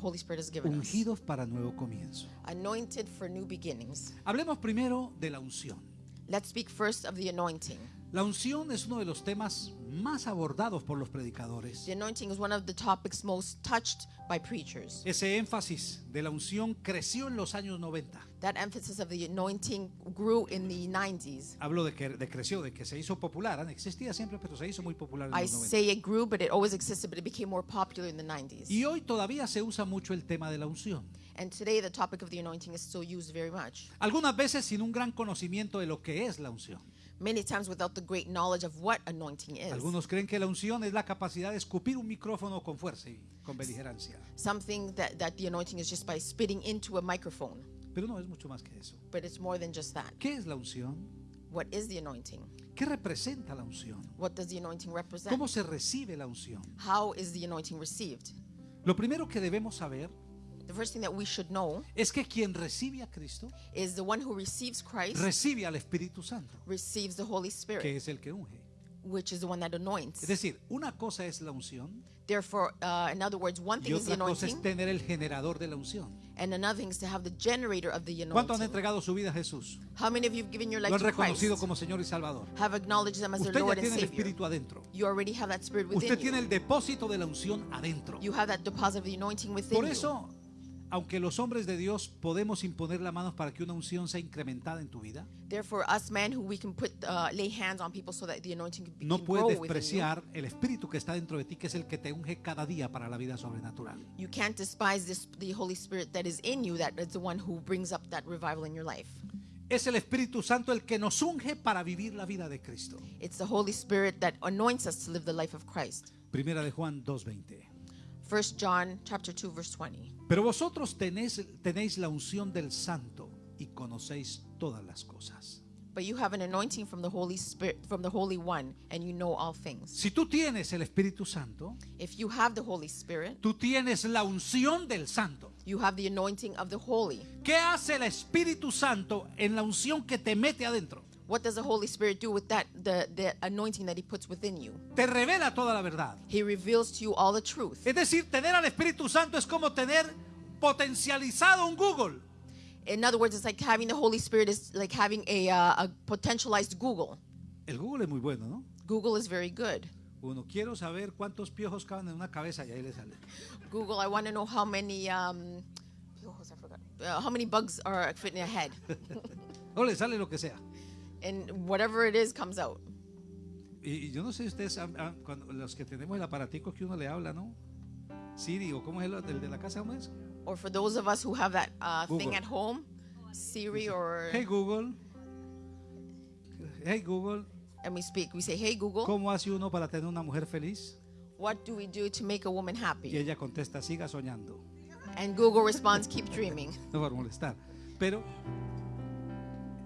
Holy Spirit has given us. ungidos para nuevo comienzo. Anointed for new beginnings. Hablemos primero de la unción. Let's speak first of the anointing. La unción es uno de los temas más abordados por los predicadores. The anointing is one of the topics most touched by preachers. Ese énfasis de la unción creció en los años 90. That emphasis of the anointing grew in the 90s. Hablo de que de creció, de que se hizo popular. Existía siempre, pero se hizo muy popular en I los 90. say it grew, but it always existed, but it became more popular in the 90s. Y hoy todavía se usa mucho el tema de la unción. And today, the topic of the anointing is still used very much. Algunas veces sin un gran conocimiento de lo que es la unción. Many times without the great knowledge of what anointing is. Algunos creen que la unción es la capacidad de escupir un micrófono con fuerza y con beligerancia. Something that, that the anointing is just by spitting into a microphone. Pero no es mucho más que eso. But it's more than just that. ¿Qué es la unción? What is the anointing? ¿Qué representa la unción? What does the anointing represent? ¿Cómo se recibe la unción? How is the anointing received? Lo primero que debemos saber The first thing that we should know es que quien recibe a Cristo is the one who receives Christ recibe al Espíritu Santo, receives the Holy Spirit, que es el que unge. which is the one that anoints. Es decir, una cosa es la unción Therefore, uh, in other words, one y thing is the otra cosa es anointing, tener el generador de la unción. and another thing is to have the generator of the ¿Cuántos han anointing. entregado su vida a Jesús? How many of you have given your Lo life han to reconocido Christ? como Señor y Salvador. Have acknowledged them as their Usted ya Lord and tiene el Savior. Espíritu adentro. You already have that spirit Usted within tiene you. el depósito de la unción adentro. You have that deposit of the anointing within Por you. Aunque los hombres de Dios podemos imponer la mano para que una unción sea incrementada en tu vida, Therefore, us men who we can put uh, lay hands on people so that the anointing can, no can puedes grow within you. despreciar el Espíritu que está dentro de ti, que es el que te unge cada día para la vida sobrenatural. You can't despise this, the Holy Spirit that is in you, that is the one who brings up that revival in your life. Es el Espíritu Santo el que nos unge para vivir la vida de Cristo. It's the Holy Spirit that anoints us to live the life of Christ. Primera de Juan 2:20. 1 John chapter 2 verse 20. Pero vosotros tenéis, tenéis la unción del Santo y conocéis todas las cosas. But you have an anointing from the Holy Spirit from the Holy One and you know all things. Si tú tienes el Espíritu Santo, If you have the Holy Spirit, tú tienes la unción del Santo. you have the anointing of the Holy. ¿Qué hace el Espíritu Santo en la unción que te mete adentro? What does the Holy Spirit do with that the, the anointing that he puts within you? Te revela toda la verdad. He reveals to you all the truth. Es decir, tener al Espíritu Santo es como tener potencializado un Google. In other words, it's like having the Holy Spirit is like having a, uh, a potentialized Google. El Google es muy bueno, ¿no? Google is very good. Uno, quiero saber cuántos piojos caben en una cabeza y ahí le sale. Google, I want to know how many um, piojos, I forgot. Uh, how many bugs are fit in a head, O le sale lo que sea. And whatever it is comes out. Y, y yo no sé si ustedes, han- cuando, los que tenemos el aparatico que uno le habla, ¿no? Siri, o cómo es el, el de la casa, ¿cómo es? Or for those of us who have that uh, thing at home, Siri or Hey Google. Hey Google. and we speak, we say, "Hey Google, ¿Cómo hace uno para tener una mujer feliz? what do we do to make a woman Y happy?" ella contesta, siga soñando. And Google responds, "Keep dreaming." No para molestar. Pero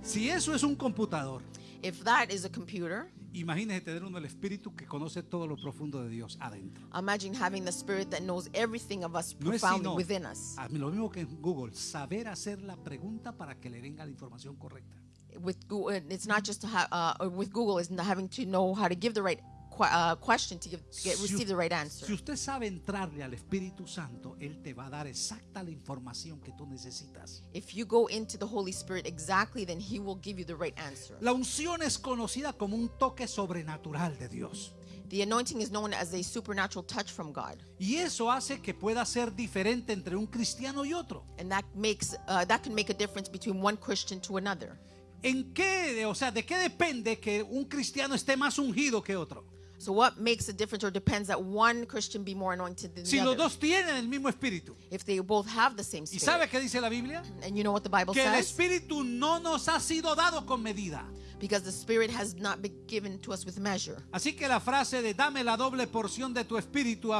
si eso es un computador, If that is a computer, imagínese tener uno el espíritu que conoce todo lo profundo de Dios adentro. imagine having the Spirit that knows everything of us No es profoundly sino within us. lo mismo que en Google, saber hacer la pregunta para que le venga la información correcta. With Google, it's not just to have uh, with Google is not having to know how to give the right uh, question to, give, get, Si receive u- the right answer. Si usted sabe entrarle al Espíritu Santo, Él te va a dar exacta la información que tú necesitas. If you go into the Holy Spirit exactly, then He will give you the right answer. La unción es conocida como un toque sobrenatural de Dios. The anointing is known as a supernatural touch from God, Y eso hace que pueda ser diferente entre un cristiano y otro. and that makes uh, that can make a difference between one Christian to another. ¿En qué, o sea, de qué depende que un cristiano esté más ungido que otro? So, what makes a difference or depends that one Christian be more anointed than Si the los other? dos tienen el mismo espíritu. If they both have the same ¿Y spirit, sabe qué dice la Biblia? and you know what the Bible Que el says, espíritu no nos ha sido dado con medida. because the Spirit has not been given to us with measure. Así que la frase de dame la doble porción de tu espíritu,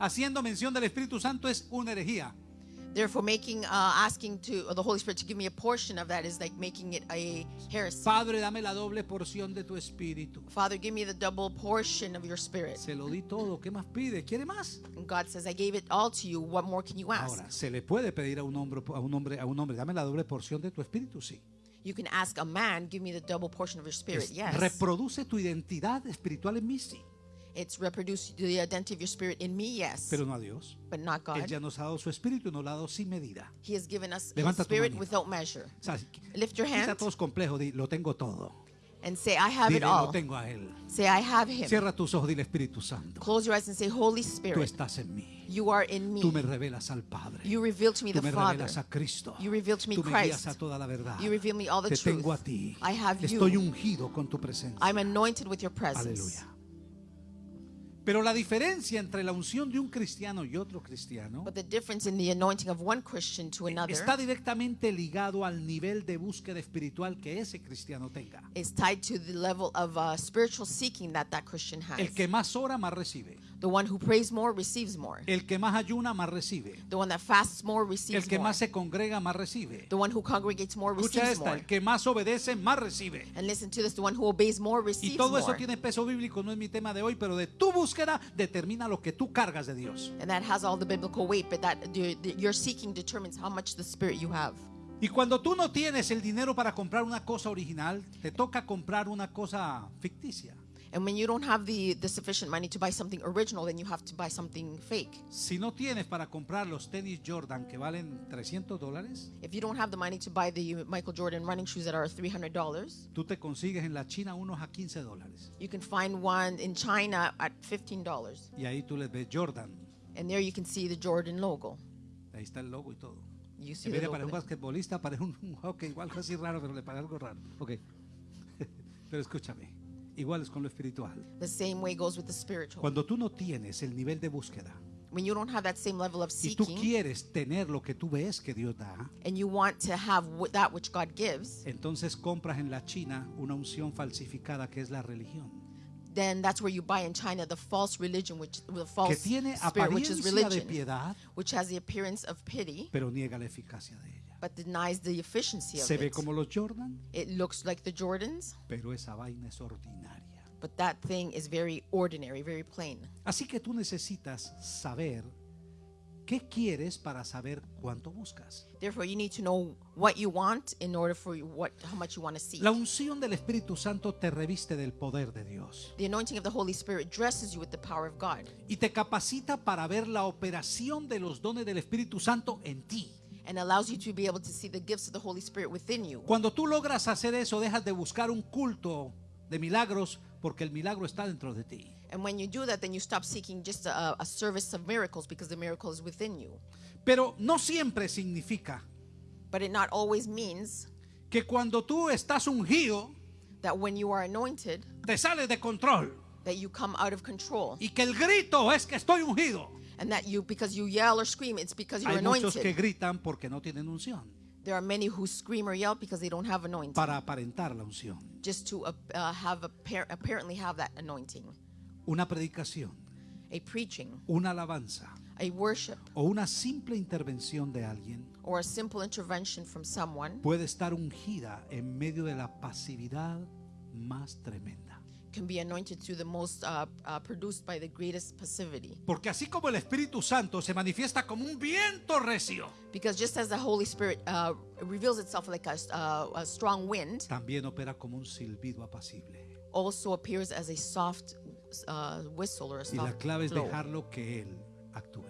haciendo mención del Espíritu Santo, es una herejía. Therefore, making uh, asking to the Holy Spirit to give me a portion of that is like making it a heresy. Padre, dame la doble porción de tu espíritu. Father, give me the double portion of your Spirit. Se lo di todo. ¿Qué más pide? ¿Quiere más? And God says, I gave it all to you. What more can you ask? Ahora, se le puede pedir a un hombre, a un hombre, a un hombre, dame la doble porción de tu espíritu, sí. You can ask a man, give me the double portion of your Spirit. Es- Yes. Reproduce tu identidad espiritual en mí, sí. It's reproduce the identity of your spirit in me, yes, pero no a Dios. but not Él God. ya nos ha dado su espíritu y nos lo ha dado sin medida. He has given us Levanta His spirit without measure. O sea, Lift your quita hand todos complejos, di, lo tengo todo. and say, I have Dile, it lo all. tengo a Él. Say, I have Him. Cierra tus ojos, dile Espíritu Santo. Close your eyes and say, Holy Tú Spirit, estás en mí. you are in Tú me me. revelas al Padre. You reveal to me Tú the me Father. revelas a Cristo. You reveal to me Tú me guías Christ. a toda la verdad. You reveal me all the Te tengo a truth. ti. I have Estoy you. ungido con tu presencia. I'm anointed with your presence. Aleluya. Pero la diferencia entre la unción de un cristiano y otro cristiano But the difference in the anointing of one Christian to another está directamente ligado al nivel de búsqueda espiritual que ese cristiano tenga. is tied to the level of uh, spiritual seeking that that Christian has. El que más ora, más recibe. The one who prays more receives more. El que más ayuna, más recibe. The one that fasts more El receives que more. más se congrega, más recibe. The one who congregates more Escucha receives esta, more. el que más obedece, más recibe. And listen to this, the one who obeys more Y receives todo eso more. tiene peso bíblico, no es mi tema de hoy, pero de tu búsqueda determina lo que tú cargas de Dios. And that has all the biblical weight, but that the, the, your seeking determines how much the spirit you have. Y cuando tú no tienes el dinero para comprar una cosa original, te toca comprar una cosa ficticia. And when you don't have the, the sufficient money to buy something original, then you have to buy something fake. Si no tienes para comprar los tenis Jordan que valen 300 dólares, If you don't have the money to buy the Michael Jordan running shoes that are $300, tú te consigues en la China unos a 15 dólares. you can find one in China at $15. Y ahí tú les ves Jordan. And there you can see the Jordan logo. Ahí está el logo y todo. You see En the vez de para un there. basquetbolista, para un, hockey, igual así raro, pero le parece algo raro. Ok. Pero escúchame, igual es con lo espiritual. The same way goes with the spiritual. Cuando tú no tienes el nivel de búsqueda When you don't have that same level of y tú seeking, quieres tener lo que tú ves que Dios da, and you want to have wh- that which God gives, entonces compras en la China una unción falsificada que es la religión, then that's where you buy in China the false religion, which the que false tiene spirit, which is apariencia de religion, piedad, which has the appearance of pity, pero niega la eficacia de ella. But denies the efficiency of Se ve it. como los Jordan, It looks like the Jordans, pero esa vaina es ordinaria. but that thing is very ordinary, very plain. Así que tú necesitas saber qué quieres para saber cuánto buscas. Therefore, you need to know what you want in order for you, what how much you want to seek. La unción del Espíritu Santo te reviste del poder de Dios The anointing of the Holy Spirit dresses you with the power of God y te capacita para ver la operación de los dones del Espíritu Santo en ti. And allows you to be able to see the gifts of the Holy Spirit within you. Cuando tú logras hacer eso, dejas de buscar un culto de milagros porque el milagro está dentro de ti. And when you do that, then you stop seeking just a, a service of miracles because the miracle is within you. Pero no siempre significa But it not always means que cuando tú estás ungido, that when you are anointed, te sales de control that you come out of control. y que el grito es que estoy ungido. And that you, because you yell or scream, it's because you're Hay muchos que anointed. gritan porque no tienen unción, There are many who scream or yell because they don't have anointing. para aparentar la unción. Just to uh, uh, have appar- apparently have that anointing. Una predicación, A preaching, una alabanza a worship, o una simple intervención de alguien or a simple intervention from someone puede estar ungida en medio de la pasividad más tremenda. Can be anointed through the most uh, uh, produced by the greatest passivity. Porque así como el Espíritu Santo se manifiesta como un viento recio, Because just as the Holy Spirit uh, reveals itself like a, uh, a strong wind, también opera como un silbido apacible. also appears as a soft uh, whistle or a Y la soft clave es blow. dejarlo que Él actúe.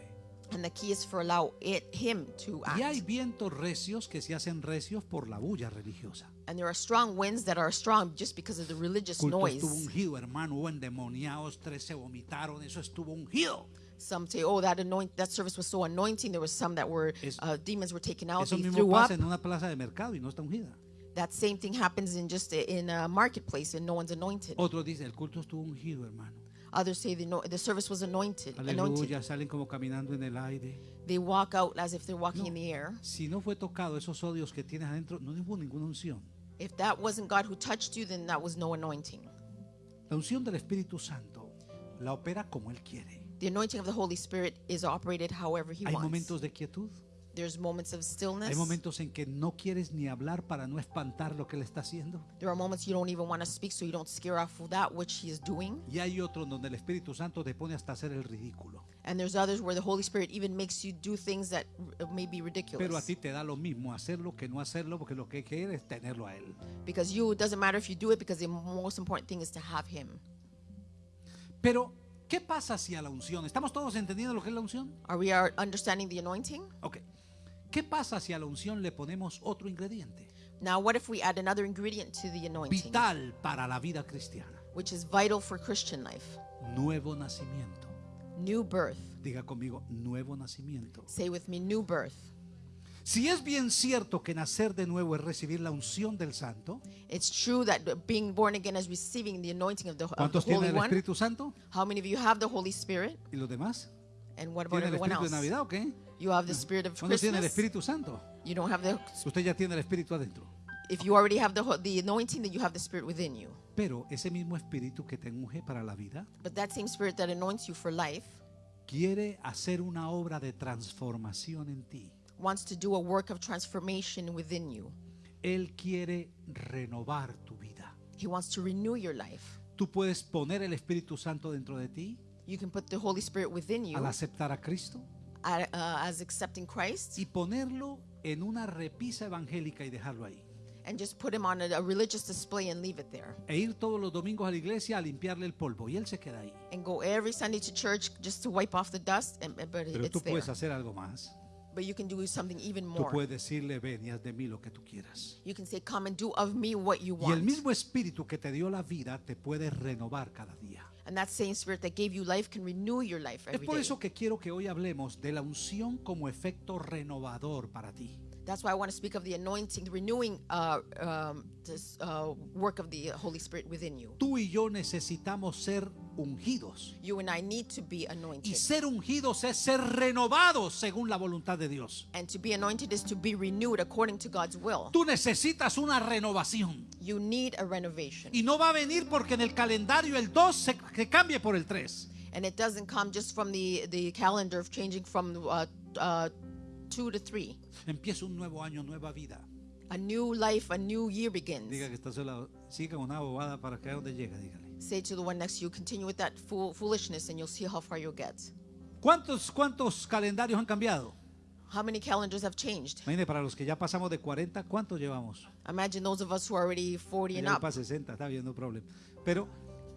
And the key is for allow it him to Y hay act. vientos recios que se hacen recios por la bulla religiosa. And there are strong winds that are strong just because of the religious culto noise. estuvo ungido, hermano, endemoniados, tres se vomitaron, eso estuvo ungido. Some say, "Oh, that anoint that service was so anointing." There was some that were uh, demons were taken out. Eso They mismo threw up. pasa en una plaza de mercado y no está ungida. That same thing happens in just a, in a marketplace and no one's anointed. Otros dicen, el culto estuvo ungido, hermano. Others say the, no, the service was anointed. Anointed. Aleluya, salen como caminando en el aire. They walk out as if they're walking No. in the air. Si no fue tocado esos odios que tienes adentro, no hubo ninguna unción. If that wasn't God who touched you, then that was no anointing. La unción del Espíritu Santo la opera como Él quiere. The anointing of the Holy Spirit is operated however He Hay wants. momentos de quietud, There's moments of stillness. hay momentos en que no quieres ni hablar para no espantar lo que Él está haciendo. There are moments you don't even want to speak so you don't scare off that which He is doing. Y hay otros donde el Espíritu Santo te pone hasta hacer el ridículo. And there's others where the Holy Spirit even makes you do things that may be ridiculous. Pero a ti te da lo mismo hacerlo que no hacerlo porque lo que quieres es tenerlo a Él. because you, it doesn't matter if you do it because the most important thing is to have Him. Pero ¿Qué pasa si a la unción? ¿Estamos todos entendiendo lo que es la unción? Are we are understanding the anointing? Ok. ¿Qué pasa si a la unción le ponemos otro ingrediente? Now, what if we add another ingredient to the anointing, Vital para la vida cristiana. which is vital for Christian life? Nuevo nacimiento. New birth. Diga conmigo, nuevo nacimiento. Say with me, new birth. Si es bien cierto que nacer de nuevo es recibir la unción del Santo, It's true that being born again is receiving the anointing of the, of the ¿cuántos Holy tienen el One. Espíritu Santo? How many of you have the Holy Spirit? ¿Y los demás? And what about ¿Tienen el everyone Espíritu de else? Navidad o qué? You have the Spirit of ¿Cuántos tienen el Christmas. Espíritu Santo? You don't have the. Usted ya tiene el Espíritu adentro. If you already have the ho- the anointing, then you have the Spirit within you. Pero ese mismo Espíritu que te unge para la vida But that same Spirit that anoints you for life quiere hacer una obra de transformación en ti. wants to do a work of transformation within you. Él quiere renovar tu vida. He wants to renew your life. Tú puedes poner el Espíritu Santo dentro de ti You can put the Holy Spirit within you al aceptar a Cristo uh, as accepting Christ y ponerlo en una repisa evangélica y dejarlo ahí. and just put him on a, a religious display and leave it there. E ir todos los domingos a la iglesia a limpiarle el polvo y él se queda ahí. And go every Sunday to church just to wipe off the dust, and, and- but Pero it's tú there. puedes hacer algo más. But you can do something even Tú more. puedes decirle, ven y haz de mí lo que tú quieras. You can say, Come and do of me what you Y el want. mismo espíritu que te dio la vida te puede renovar cada día. And that same Spirit that gave you life can renew your life Es every por day. eso que quiero que hoy hablemos de la unción como efecto renovador para ti. That's why I want to speak of the anointing, the renewing uh, um, this, uh, work of the Holy Spirit within you. Tú y yo necesitamos ser ungidos. You and I need to be Y anointed. ser ungidos es ser renovados según la voluntad de Dios. And to be anointed is to be renewed according to God's will. Tú necesitas una renovación. You need a renovation. Y no va a venir porque en el calendario el 2 se, que cambie por el 3. And it doesn't come just from the, the calendar of changing from uh, uh, two to three. Empieza un nuevo año, nueva vida. A new life, a new year begins. Diga que está sola. Siga una bobada para que donde llega, dígale. Say to the one next to you, continue with that fool, foolishness, and you'll see how far you'll get. ¿Cuántos, ¿Cuántos calendarios han cambiado? How many calendars have changed? Imagine, para los que ya pasamos de 40, ¿cuántos llevamos? Imagine those of us who are already 40 and up, para 60, está bien, no problema. Pero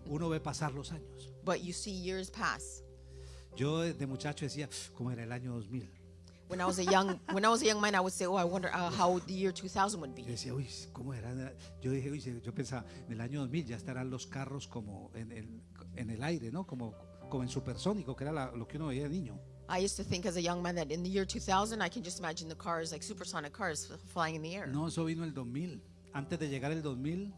uno ve pasar los años. but you see years pass. Yo de muchacho decía, ¿cómo era el año 2000? When I was a young when I was a young man, I would say, "Oh, I wonder uh, how the year 2000 would Yo be." decía, uy, ¿cómo era? Yo dije, uy, yo pensaba, en el año 2000 ya estarán los carros como en el, en el aire, ¿no? Como, como en supersónico, que era la- lo que uno veía de niño. I used to think as a young man that in the year 2000, I can just imagine the cars like supersonic cars flying in the air. No, eso vino el 2000. Antes de llegar el 2000,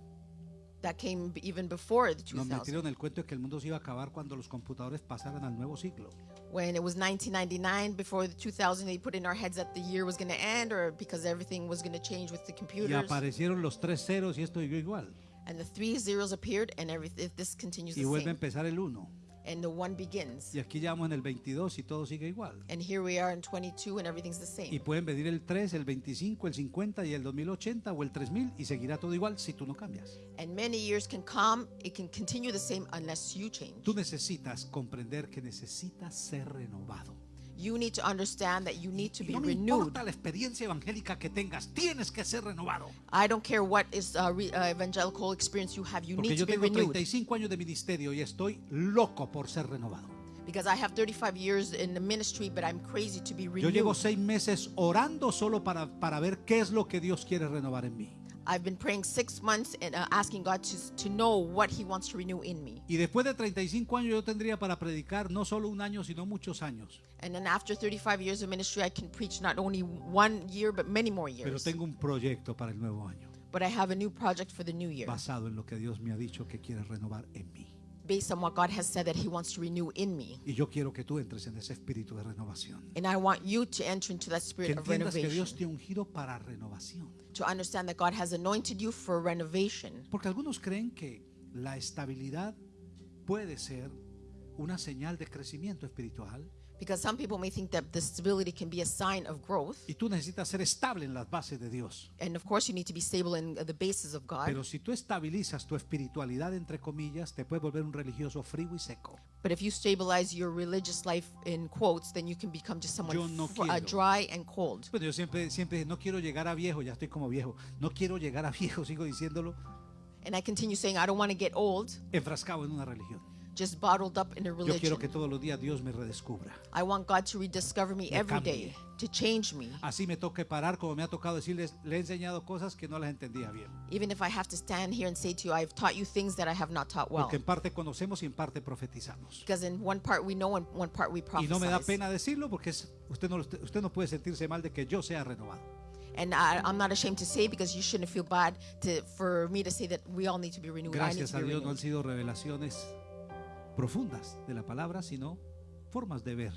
That came even before the nos 2000. metieron el cuento de que el mundo se iba a acabar cuando los computadores pasaran al nuevo ciclo. When it was 1999, before the 2000, they put in our heads that the year was going to end, or because everything was going to change with the Y computers. aparecieron los tres ceros y esto igual. And the three zeros appeared, and everything. If this continues Y the vuelve a empezar el 1. And the one begins. Y aquí ya vamos en el 22 y todo sigue igual. And here we are in 22, and everything's the same. Y pueden venir el 3, el 25, el 50 y el 2080 o el 3000 y seguirá todo igual si tú no cambias. And many years can come, it can continue the same unless you change. Tú necesitas comprender que necesitas ser renovado. You need to understand that you need to be no me renewed. importa la experiencia evangélica que tengas, tienes que ser renovado. I don't care what is uh, re, uh, evangelical experience you have, you Porque need yo to be tengo renewed. 35 años de ministerio y estoy loco por ser renovado. Because I have 35 years in the ministry, but I'm crazy to be Yo renewed. llevo seis meses orando solo para, para ver qué es lo que Dios quiere renovar en mí. I've been praying six months and uh, asking God to, to know what He wants to renew in me. Y después de 35 años yo tendría para predicar no solo un año, sino muchos años. And then after 35 years of ministry, I can preach not only one year, but many more Pero years. tengo un proyecto para el nuevo año, But I have a new project for the new year basado en lo que Dios me ha dicho que quiere renovar en mí. based on what God has said that He wants to renew in me. Y yo quiero que tú entres en ese espíritu de renovación. And I want you to enter into that Que spirit of entiendas que renovation, Dios te ha ungido para renovación. To understand that God has anointed you for renovation. Porque algunos creen que la estabilidad puede ser una señal de crecimiento espiritual Because some people may think that the stability can be a sign of growth. y tú necesitas ser estable en las bases de Dios. And of course, you need to be stable in the basis of God. Pero si tú estabilizas tu espiritualidad, entre comillas, te puedes volver un religioso frío y seco. But if you stabilize your religious life in quotes, then you can become just someone Yo no uh, dry and cold. Bueno, yo siempre, siempre no quiero llegar a viejo, ya estoy como viejo. No quiero llegar a viejo, sigo diciéndolo, And I continue saying, I don't want to get old, enfrascado en una religión. Just bottled up in a Yo religion. quiero que todos los días Dios me redescubra. I want God to rediscover me Me every day, to change me. Así me toque parar, como me ha tocado decirles, le he enseñado cosas que no las entendía bien. Even if I have to stand here and say to you, I've taught you things that I have not taught well. Porque en parte conocemos y en parte profetizamos. Because in one part we know and one part we Y no me da prophesy. pena decirlo porque es- usted, no, usted no puede sentirse mal de que yo sea renovado. And I, I'm not ashamed to say because you shouldn't feel bad to, for me to say that we all need to be renewed. I need Gracias to a be Dios no han renewed. sido revelaciones profundas de la palabra, sino formas de ver.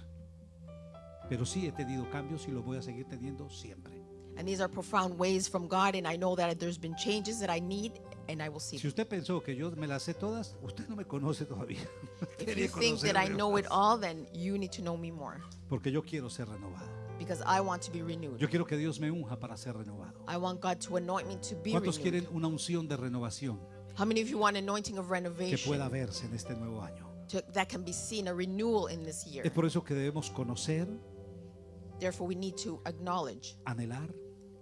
Pero sí he tenido cambios y los voy a seguir teniendo siempre. And these are profound ways from God, and I know that there's been changes that I need, and I will see Si usted pensó que yo me las sé todas, usted no me conoce todavía. If you think that I know it all, then you need to know me more Porque yo quiero ser renovado. because I want to be renewed. Yo quiero que Dios me unja para ser renovado. I want God to anoint me to be ¿Cuántos renewed. quieren una unción de renovación How many of you want anointing of que renovation pueda verse en este nuevo año? To, that can be seen, a renewal in this year? Es por eso que debemos conocer, Therefore, we need to acknowledge, anhelar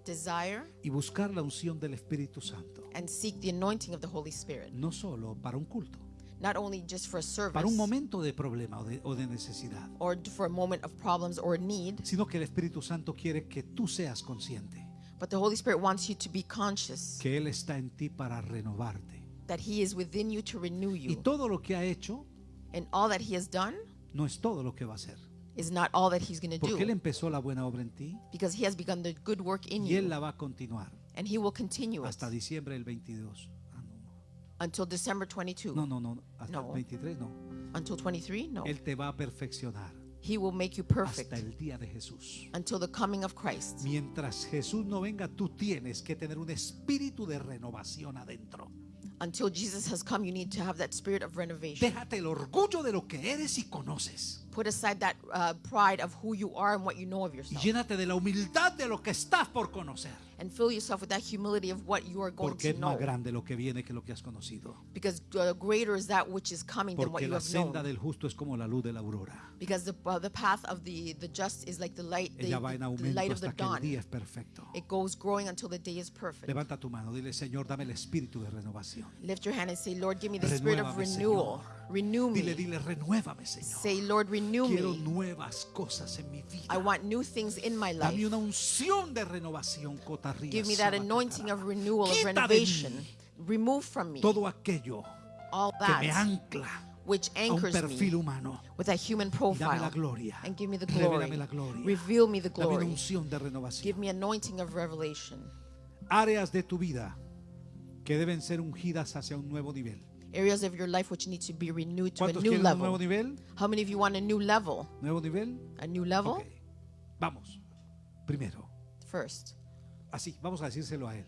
desire, y buscar la unción del Espíritu Santo. and seek the anointing of the Holy Spirit, No solo para un culto, not only just for a service para un momento de problema o de, o de necesidad, or for a moment of problems or need, sino que el Espíritu Santo quiere que tú seas consciente but the Holy Spirit wants you to be conscious que Él está en ti para renovarte. that He is within you to renew Y you, todo lo que ha hecho and all that He has done no es todo lo que va a hacer. is not all that He's going to Porque Él do, empezó la buena obra en ti because He has begun the good work in y Él you, la va a continuar and He will continue it hasta diciembre del 22. Ah, until December 22. no, no, no, no, hasta No. el 23 no. Until 23? No. Él te va a perfeccionar He will make you hasta perfect el día de Jesús. until the coming of Christ. Mientras Jesús no venga, tú tienes que tener un espíritu de renovación adentro. Until Jesus has come, you need to have that spirit of renovation. Déjate el orgullo de lo que eres y conoces. Put aside that uh, pride of who you are and what you know of Y yourself. llénate de la humildad de lo que estás por conocer. And fill yourself with that humility of what you are going Porque to es más know. grande lo que viene que lo que has conocido. Because uh, greater is that which is coming than what Porque you la have senda known. del justo es como la luz de la aurora. Because the, uh, the path of the, the just is like the light, the, Ella va en the aumento light of the hasta que el dawn. día es perfecto. It goes growing until the day is perfect. Levanta tu mano, dile Señor, dame el espíritu de renovación. Lift your hand and say, Lord, give me the spirit of Renuévame, renewal. Señor. Renew me. dile, renuévame, Señor. Say, Lord, renew Quiero me. nuevas cosas en mi vida. I want new things in my Dame life. una unción de renovación, cotarría. Give me that anointing of renewal, of renovation. Remove from me todo aquello all que me that ancla which a anchors me humano. with that human profile. And give me the glory. Reveal me the glory. Give me anointing of revelation. Áreas de tu vida que deben ser ungidas hacia un nuevo nivel. Areas of your life which need to be renewed to a new level. How many of you want a new level? ¿Nuevo nivel? A new level? Ok. Vamos. Primero. First, Así, vamos a decírselo a Él.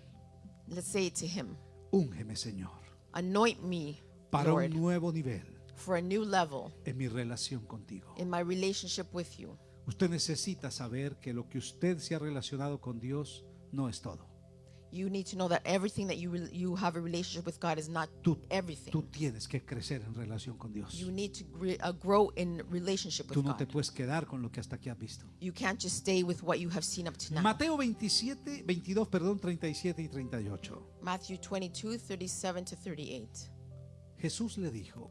let's say it to Him. Úngeme, Señor, Anoint me, para Lord, un nuevo nivel for a new level en mi relación contigo. in my relationship with you. Usted necesita saber que lo que usted se ha relacionado con Dios no es todo. You need to know that everything that you you have a relationship with God is not Tú, everything. tú tienes que crecer en relación con Dios. You need to uh, grow in relationship with Tú no te God. puedes quedar con lo que hasta aquí has visto. You can't just stay with what you have seen up to now. Mateo 27, 22, perdón, 37 y 38. Matthew 22, 37 to 38. Jesús le dijo,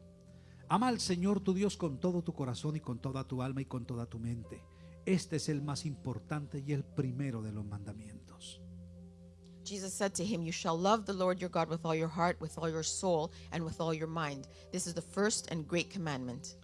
ama al Señor tu Dios con todo tu corazón y con toda tu alma y con toda tu mente. Este es el más importante y el primero de los mandamientos. Jesus said to him, You shall love the Lord your God with all your heart, with all your soul, and with all your mind. This is the first and great commandment.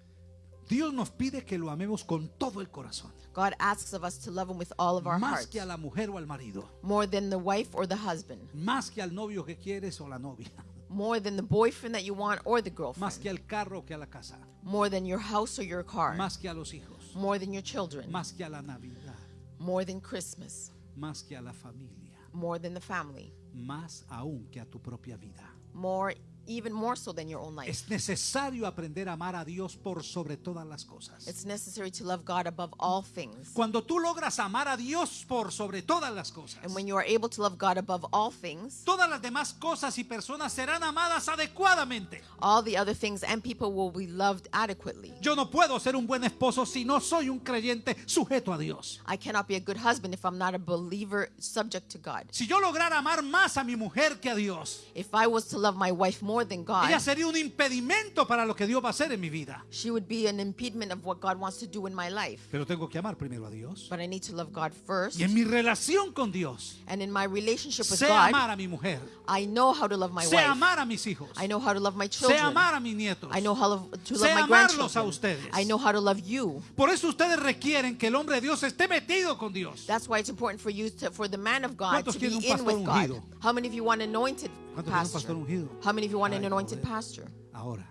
Dios nos pide que lo amemos con todo el corazón, God asks of us to love him with all of our más heart, que a la mujer o al marido, more than the wife or the husband, más que al novio que quieres o la novia, more than the boyfriend that you want or the más girlfriend, que al carro que a la casa, more than your house or your car, más que a los hijos, more than your children, más que a la Navidad, more than Christmas, más que a la familia, more than the family, más aún que a tu propia vida. more even more so than your own life. Es necesario aprender a amar a Dios por sobre todas las cosas. It's necessary to love God above all things. Cuando tú logras amar a Dios por sobre todas las cosas, And when you are able to love God above all things, todas las demás cosas y personas serán amadas adecuadamente. all the other things and people will be loved adequately. Yo no puedo ser un buen esposo si no soy un creyente sujeto a Dios. I cannot be a good husband if I'm not a believer subject to God. Si yo lograra amar más a mi mujer que a Dios, If I was to love my wife more more than God, Ella sería un impedimento para lo que Dios va a hacer en mi vida. she would be an impediment of what God wants to do in my life. Pero tengo que amar primero a Dios. But I need to love God first. Y en mi relación con Dios, And in my relationship with sé God, amar a mi mujer, I know how to love my sé wife. amar a mis hijos, I know how to love my sé children. amar a mis nietos. I know how to Sé love my amarlos a grandchildren. ustedes. I know how to love you. Por eso ustedes requieren que el hombre de Dios esté metido con Dios. That's why it's important for you to, for the man of God to be in with God. How many of you want anointed ¿Cuántos quieren un pastor? How many of you want an anointed pastor? Ahora,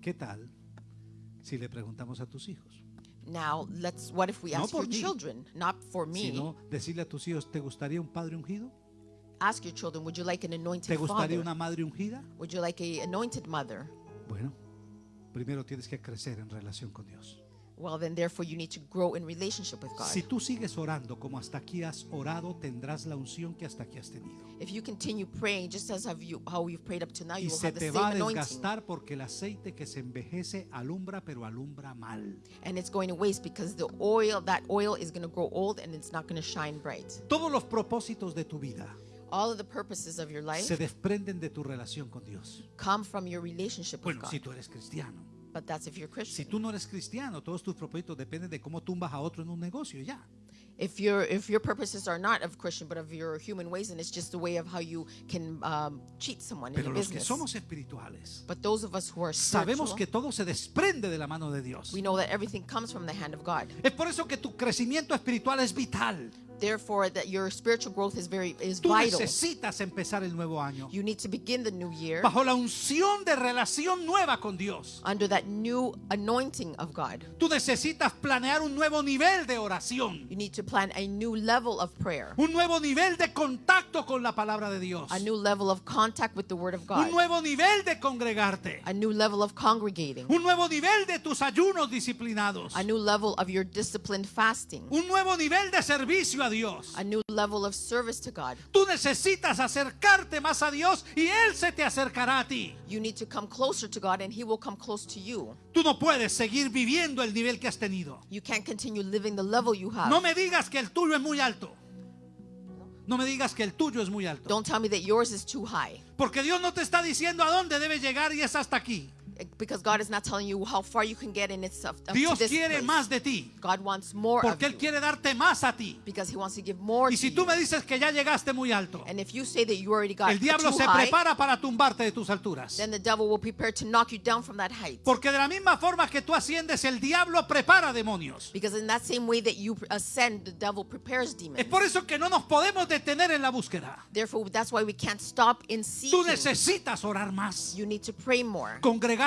¿qué tal si le preguntamos a tus hijos? Now, let's. What if we No ask por your mí. children, not for me? Sino decirle a tus hijos, ¿te gustaría un padre ungido? Ask your children, would you like an ¿Te anointed gustaría father? una madre ungida? Would you like a anointed mother? Bueno, primero tienes que crecer en relación con Dios. Well, then, therefore, you need to grow in relationship with God. Si tú sigues orando como hasta aquí has orado, tendrás la unción que hasta aquí has tenido. If you continue praying just as have you, how you've prayed up to now, Y you will se have the te same va a anointing. desgastar porque el aceite que se envejece alumbra, pero alumbra mal. And it's going to waste because the oil, that oil is going to grow old and it's not going to shine bright. Todos los propósitos de tu vida All of the purposes of your life se desprenden de tu relación con Dios. come from your relationship with Bueno, God. si tú eres cristiano. But that's if you're Si Christian. tú no eres cristiano, todos tus propósitos dependen de cómo tumbas a otro en un negocio, ya. If your if your purposes are not of Christian but of your human ways, and it's just a way of how you can um, cheat someone in Pero a los que somos espirituales, But those of us who are sabemos que todo se desprende de la mano de Dios. we know that everything comes from the hand of God. Es por eso que tu crecimiento espiritual es vital. Therefore, that your spiritual growth is very is Tú vital. necesitas empezar el nuevo año. You need to begin the new year bajo la unción de relación nueva con Dios. under that new anointing of God. Tú necesitas planear un nuevo nivel de oración, You need to plan a new level of prayer, un nuevo nivel de contacto con la palabra de Dios, a new level of contact with the Word of un God, nuevo nivel de congregarte, a new level of congregating, un nuevo nivel de tus ayunos disciplinados, a new level of your disciplined fasting, un nuevo nivel de servicio a Dios. a new level of service to God. Tú necesitas acercarte más a Dios y Él se te acercará a ti. You need to come closer to God and He will come close to you. Tú no puedes seguir viviendo el nivel que has tenido. You can't continue living the level you have. No me digas que el tuyo es muy alto. No me digas que el tuyo es muy alto. Don't tell me that yours is too high Porque Dios no te está diciendo a dónde debes llegar y es hasta aquí. Because God is not telling you how far you can get in it's up, up to Dios this quiere place. más de ti. God wants more of Porque Él quiere darte más a ti. because He wants to give more Y si tú me dices que ya llegaste muy alto, And if you say that you already got el diablo too se high, prepara para tumbarte de tus alturas. then the devil will prepare to knock you down from that height. Porque de la misma forma que tú asciendes, el diablo prepara demonios. Because in that same way that you ascend, the devil prepares Es demons. por eso que no nos podemos detener en la búsqueda. Therefore, that's why we can't stop in Tú seeking. necesitas orar más, You need to pray more,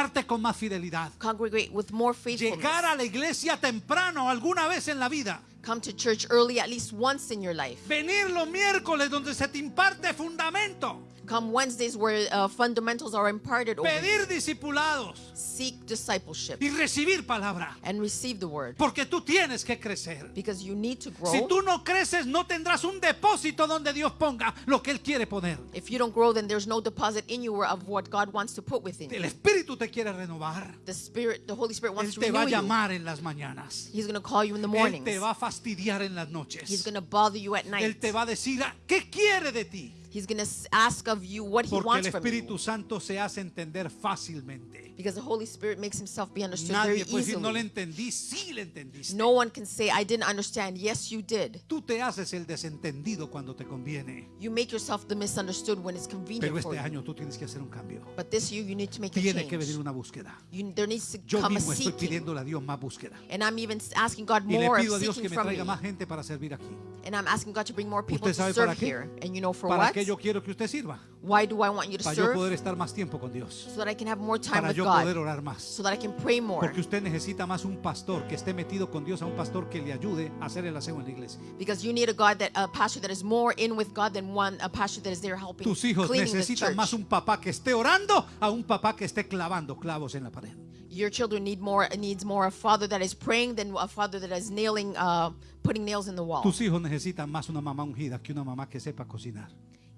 congregarte con más fidelidad, congregate with more faithfulness, llegar a la iglesia temprano alguna vez en la vida, come to church early at least once in your life. venir los miércoles donde se te imparte fundamento, Come Wednesdays where uh, fundamentals are imparted over pedir discipulados Seek discipleship y recibir palabra, and receive the word porque tú tienes que crecer. because you need to grow. Si tú no creces, no tendrás un depósito donde Dios ponga lo que Él quiere poner. If you don't grow, then there's no deposit in you of what God wants to put within El you. Espíritu te quiere renovar. The Spirit, the Holy Spirit Él wants to te va a renew you. llamar en las mañanas. He's going to call you in the Él mornings. te va a fastidiar en las He's noches. going to bother you at Él night. te va a decir, "Ah, ¿qué quiere de ti? He's going to ask of you what he Porque el wants from Espíritu you. Santo se hace entender fácilmente. Because the Holy Spirit makes himself be understood very Nadie puede decir, no le easily. entendí, sí le entendiste. No one can say, I didn't understand. Yes, you did. Tú te haces el desentendido cuando te conviene. You make yourself the misunderstood when it's convenient Pero for este you. año tú tienes que hacer un cambio. But this year, you need to make a Tiene que venir change. una búsqueda. You, there needs to Yo come a mismo estoy seeking. pidiéndole a Dios más búsqueda. And I'm even asking God Y le more pido a of Dios que seeking me from traiga me. más gente para servir aquí. And I'm asking God to bring more people ¿Usted to sabe serve qué? here. And you know for ¿Para what? qué yo quiero que usted sirva? Why do I want you to Para yo serve? poder estar más tiempo con Dios. So that I can have more time Para with yo poder God. orar más. So that I can pray more. Porque usted necesita más un pastor que esté metido con Dios a un pastor que le ayude a hacer el aseo en la iglesia. Because you need a God that a pastor that is more in with God than one a pastor that is there helping Tus hijos cleaning necesitan más un papá que esté orando a un papá que esté clavando clavos en la pared. Your children need more needs more a father that is praying than a father that is nailing uh, putting nails in the wall. Tus hijos necesitan más una mamá ungida que una mamá que sepa cocinar.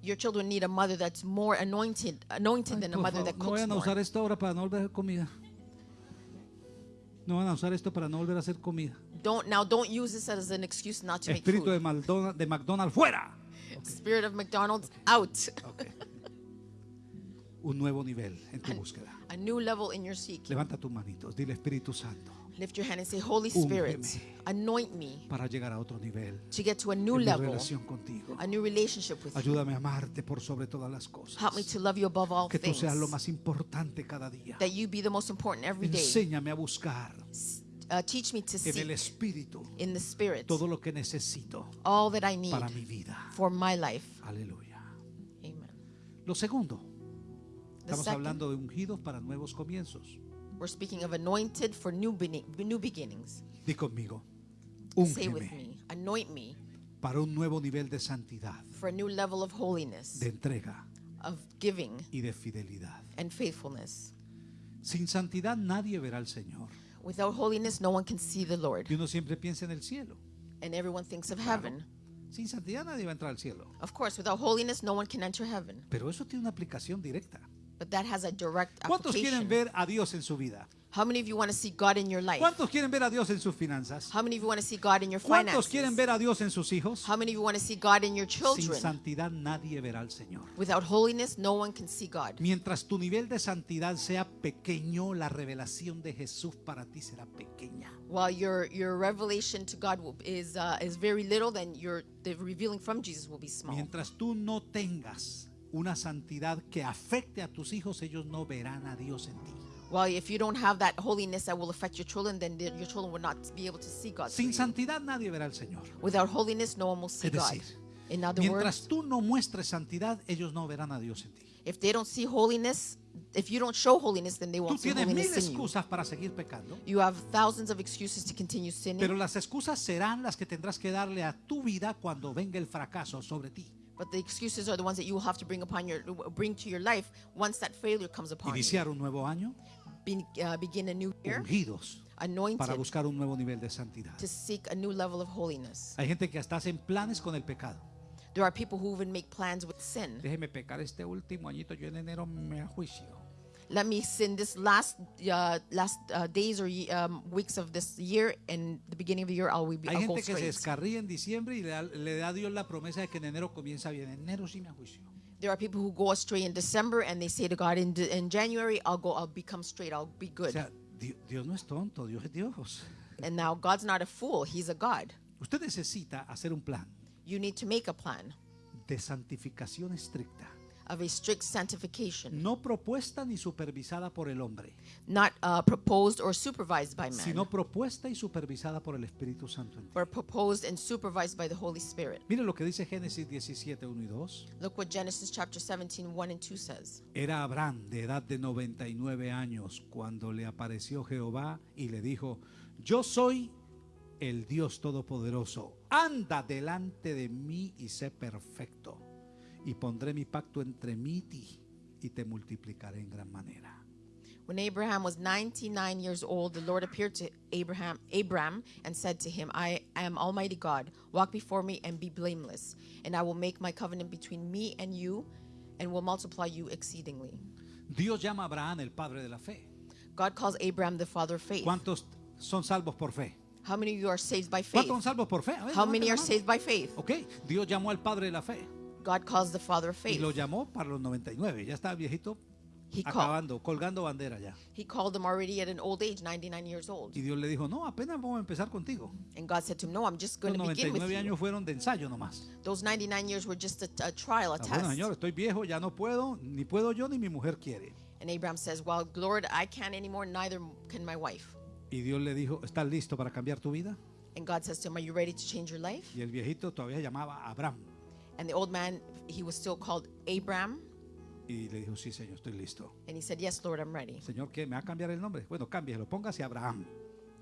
Your children need a mother that's more anointed anointed than a mother favor, that no cooks vayan a more. usar esto ahora para no volver a hacer comida. No van a usar esto para no volver a hacer comida. Don't now don't use this as an excuse not to make Espíritu de food. McDonald's, de McDonald's fuera. Spirit of McDonald's out. Ok. un nuevo nivel en tu búsqueda. a new level in your seeking. Levanta tus manitos, dile Espíritu Santo, Lift your hand and say, Holy. Spirit, anoint me para llegar a otro nivel to get to a new en level, relación contigo. a new relationship with you. Ayúdame a amarte por sobre todas las cosas. Help me to love you above all Que tú things. seas lo más importante cada día. That you be the most important every day. Enséñame a buscar Uh, teach me to en el seek Espíritu in the Spirit todo lo que necesito all that I need para mi vida. for my life. Aleluya. Amen. Lo segundo, The estamos second, hablando de ungidos para nuevos comienzos. We're speaking of anointed for new, new beginnings. Di conmigo, Say with úngeme me, anoint me para un nuevo nivel de santidad, for a new level of holiness, de entrega of giving y de fidelidad. and faithfulness. Sin santidad nadie verá al Señor. Without holiness, no one can see the Lord. Y uno siempre piensa en el cielo. And everyone thinks of heaven. Sin santidad nadie va a entrar al cielo. Of course, without holiness, no one can enter heaven. Pero eso tiene una aplicación directa. But that has a direct ¿Cuántos quieren application. ver a Dios en su vida? How many of you want to see God in your life? ¿Cuántos quieren ver a Dios en sus finanzas? How many of you want to see God in your ¿Cuántos finances? quieren ver a Dios en sus hijos? How many of you want to see God in your Sin children? santidad nadie verá al Señor. Without holiness, no one can see God. Mientras tu nivel de santidad sea pequeño, la revelación de Jesús para ti será pequeña. While your your revelation to God will, is uh, is very little, then your the revealing from Jesus will be small. Mientras tú no tengas una santidad que afecte a tus hijos, ellos no verán a Dios en ti. While if you don't have that holiness that will affect your children, then the- your children will not be able to see God. Sin santidad nadie verá al Señor. Without holiness, no one will see Es God. decir, In other Mientras words, tú no muestres santidad, ellos no verán a Dios en ti. if they don't see holiness, if you don't show holiness, then they Tú won't see tienes mil holiness in you. excusas para seguir pecando, You have thousands of excuses to continue sinning, pero las excusas serán las que tendrás que darle a tu vida cuando venga el fracaso sobre ti. But the excuses are the ones that you will have to bring upon your bring to your life once that failure comes upon you. Iniciar un nuevo año Be, uh, begin a new year, ungidos para anointed buscar un nuevo nivel de santidad. to seek a new level of holiness. Hay gente que hasta hacen planes con el pecado. There are people who even make plans with sin. Déjeme pecar este último añito, yo en enero me ajuicio. Let me sin this last uh, last uh, days or um, weeks of this year and the beginning of the year. I'll be Hay gente que se descarría en diciembre y le da, le da a Dios la promesa de que en enero comienza bien. En enero sí me ajuicio. There are people who go astray in December and they say to God in, in January, I'll go, I'll become straight, I'll be O good. sea, Di- Dios no es tonto, Dios es Dios. And now God's not a fool, He's a God. Usted necesita hacer un plan You need to make a plan de santificación estricta, of a strict sanctification, no propuesta ni supervisada por el hombre, not uh, proposed or supervised by man, sino propuesta y supervisada por el Espíritu Santo en ti. but proposed and supervised by the Holy Spirit. Mire lo que dice Génesis 17, 1 y 2. Look what Genesis chapter 17, 1 and 2 says. Era Abraham de edad de 99 años cuando le apareció Jehová y le dijo, yo soy el Dios Todopoderoso, anda delante de mí y sé perfecto, y pondré mi pacto entre mí y ti, y te multiplicaré en gran manera. When Abraham was 99 years old, the Lord appeared to Abraham, Abram and said to him, I am Almighty God. Walk before me and be blameless, and I will make my covenant between me and you and will multiply you exceedingly. Dios llama a Abraham el padre de la fe. God calls Abraham the father of faith. ¿Cuántos son salvos por fe? How many of you are saved by faith? ¿Cuántos son salvos por fe? Ver, How many are saved by faith? Ok, Dios llamó al padre de la fe God calls the father of y faith. lo llamó para los 99. Ya estaba viejito, He called, acabando, colgando bandera ya. he called him already at an old age, 99 years old. Y Dios le dijo, no, apenas vamos a empezar contigo. And God said to him, No, I'm just going Los to begin with 99 you. años fueron de ensayo nomás. Those 99 years were just a, a trial, a Ah, bueno, test. Señor, estoy viejo, ya no puedo, ni puedo yo, ni mi mujer quiere. And Abraham says, Well, Lord, I can't anymore, neither can my wife. Y Dios le dijo, ¿estás listo para cambiar tu vida? And God says to him, Are you ready to change your life? Y el viejito todavía llamaba a Abraham. And the old man, he was still called Abram. Y le dijo, sí, Señor, estoy listo. And he said, Yes, Lord, I'm ready. Señor, ¿qué? ¿Me va a cambiar el nombre? Bueno, cámbielo, póngase Abraham.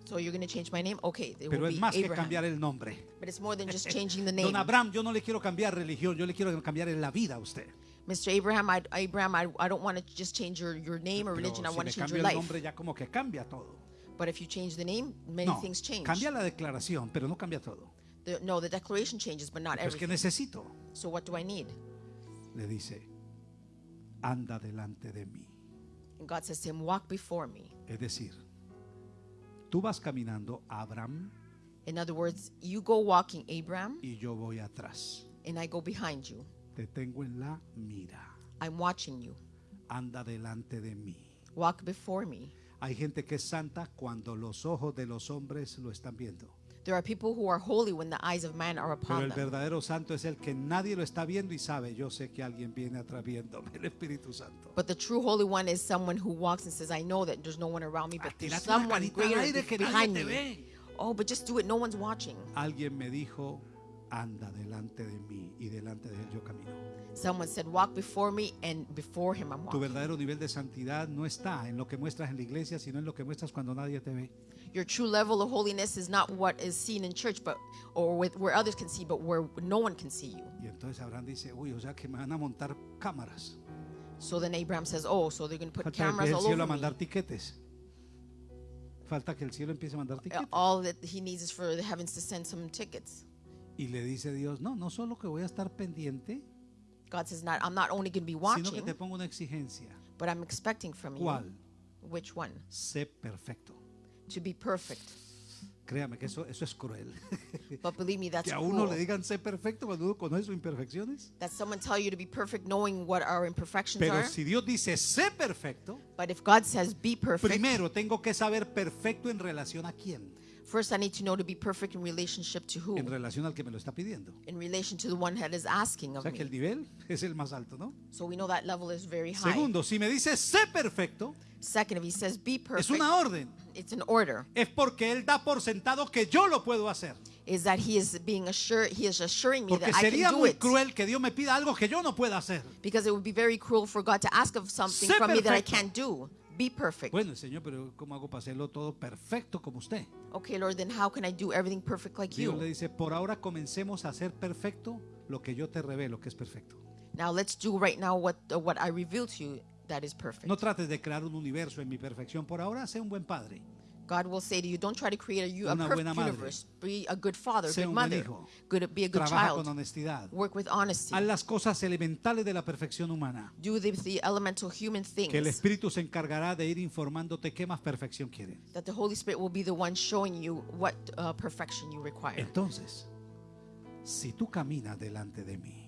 So you're going to change my name? Okay, it Pero will es be más que Abraham. cambiar el nombre. But it's more than just changing the name. Don Abraham, yo no le quiero cambiar religión, yo le quiero cambiar la vida a usted. Mr. Abraham, I, Abraham, I, I don't want to just change your, your name or Pero religion. I si want le to change cambio your el life. nombre ya como que cambia todo. But if you change the name, many No, things change. cambia la declaración, pero no cambia todo. The- no, the declaration changes, but not Pero es que everything. necesito, So what do I need? le dice, anda delante de mí. And God says to him, Walk before me. Es decir, tú vas caminando, Abraham, In other words, you go walking, Abraham, y yo voy atrás. and I go behind you. Te tengo en la mira. I'm watching you. anda delante de mí. Walk before me. Hay gente que es santa cuando los ojos de los hombres lo están viendo. There are people who are holy when the eyes of man are Pero upon el them. verdadero santo es el que nadie lo está viendo y sabe, yo sé que alguien viene atrás viéndome, el Espíritu Santo. But the true holy one is someone who walks and says, I know that there's no one around me, but there's tírate una someone carita al greater aire que nadie behind te me. ve. Oh, but just do it. No one's watching. Alguien me dijo, anda delante de mí y delante de él yo camino. Someone said, Walk before me, and before him I'm Tu walking. verdadero nivel de santidad no está en lo que muestras en la iglesia, sino en lo que muestras cuando nadie te ve. Your true level of holiness is not what is seen in church, but or with, where others can see, but where no one can see you. Y entonces Abraham dice, uy, o sea que me van a montar cámaras. So then Abraham says, Oh, so they're going to put Falta cameras el all cielo a over me. tiquetes. Falta que el cielo empiece a mandar Uh, tiquetes. All that he needs is for the heavens to send some tickets. Y le dice Dios, no, no solo que voy a estar pendiente, God says, "Not I'm not only going to be sino que watching, te pongo una exigencia. but I'm expecting from you. ¿Cuál? Which one? Sé perfecto. To be perfect. Créame que eso, eso es cruel. But believe me, that's que a uno cruel. le digan sé perfecto cuando uno conoce sus imperfecciones. That someone tell you to be perfect, knowing what our imperfections Pero are. si Dios dice sé perfecto, But if God says be perfect, primero tengo que saber perfecto en relación a quién. First I need to know to be perfect in relationship to who? En relación al que me lo está pidiendo. In relation to the one that is asking O of sea que el me. nivel es el más alto, ¿no? So we know that level is very high. Segundo, si me dice sé perfecto, Second, if he says be es perfect, una orden. it's an order. Es porque Él da por sentado que yo lo puedo hacer. Is that he is being assured, he is assuring me Porque that I sería can do muy it. cruel que Dios me pida algo que yo no pueda hacer. Because it would be very cruel for God to ask of something Sé from me that I perfecto. can't do. Be perfect. Bueno, Señor, pero ¿cómo hago para hacerlo todo perfecto como usted? Okay, Lord, then how can I do everything perfect like Dios le you? dice, por ahora comencemos a hacer perfecto lo que yo te revelo que es perfecto. Now let's do right now what uh, what I reveal to you that is perfect. No trates de crear un universo en mi perfección. Por ahora, sé un buen padre. God will say to you, don't try to create a, you, a perfect universe. Be a good father, Sé good mother, good, be a good Trabaja con child. honestidad. Work with honesty. Haz las cosas elementales de la perfección humana. Do the, the elemental human Que el things Espíritu se encargará de ir informándote qué más perfección quieren. that the Holy Spirit will be the one showing you what uh, perfection you require. Entonces, si tú caminas delante de mí,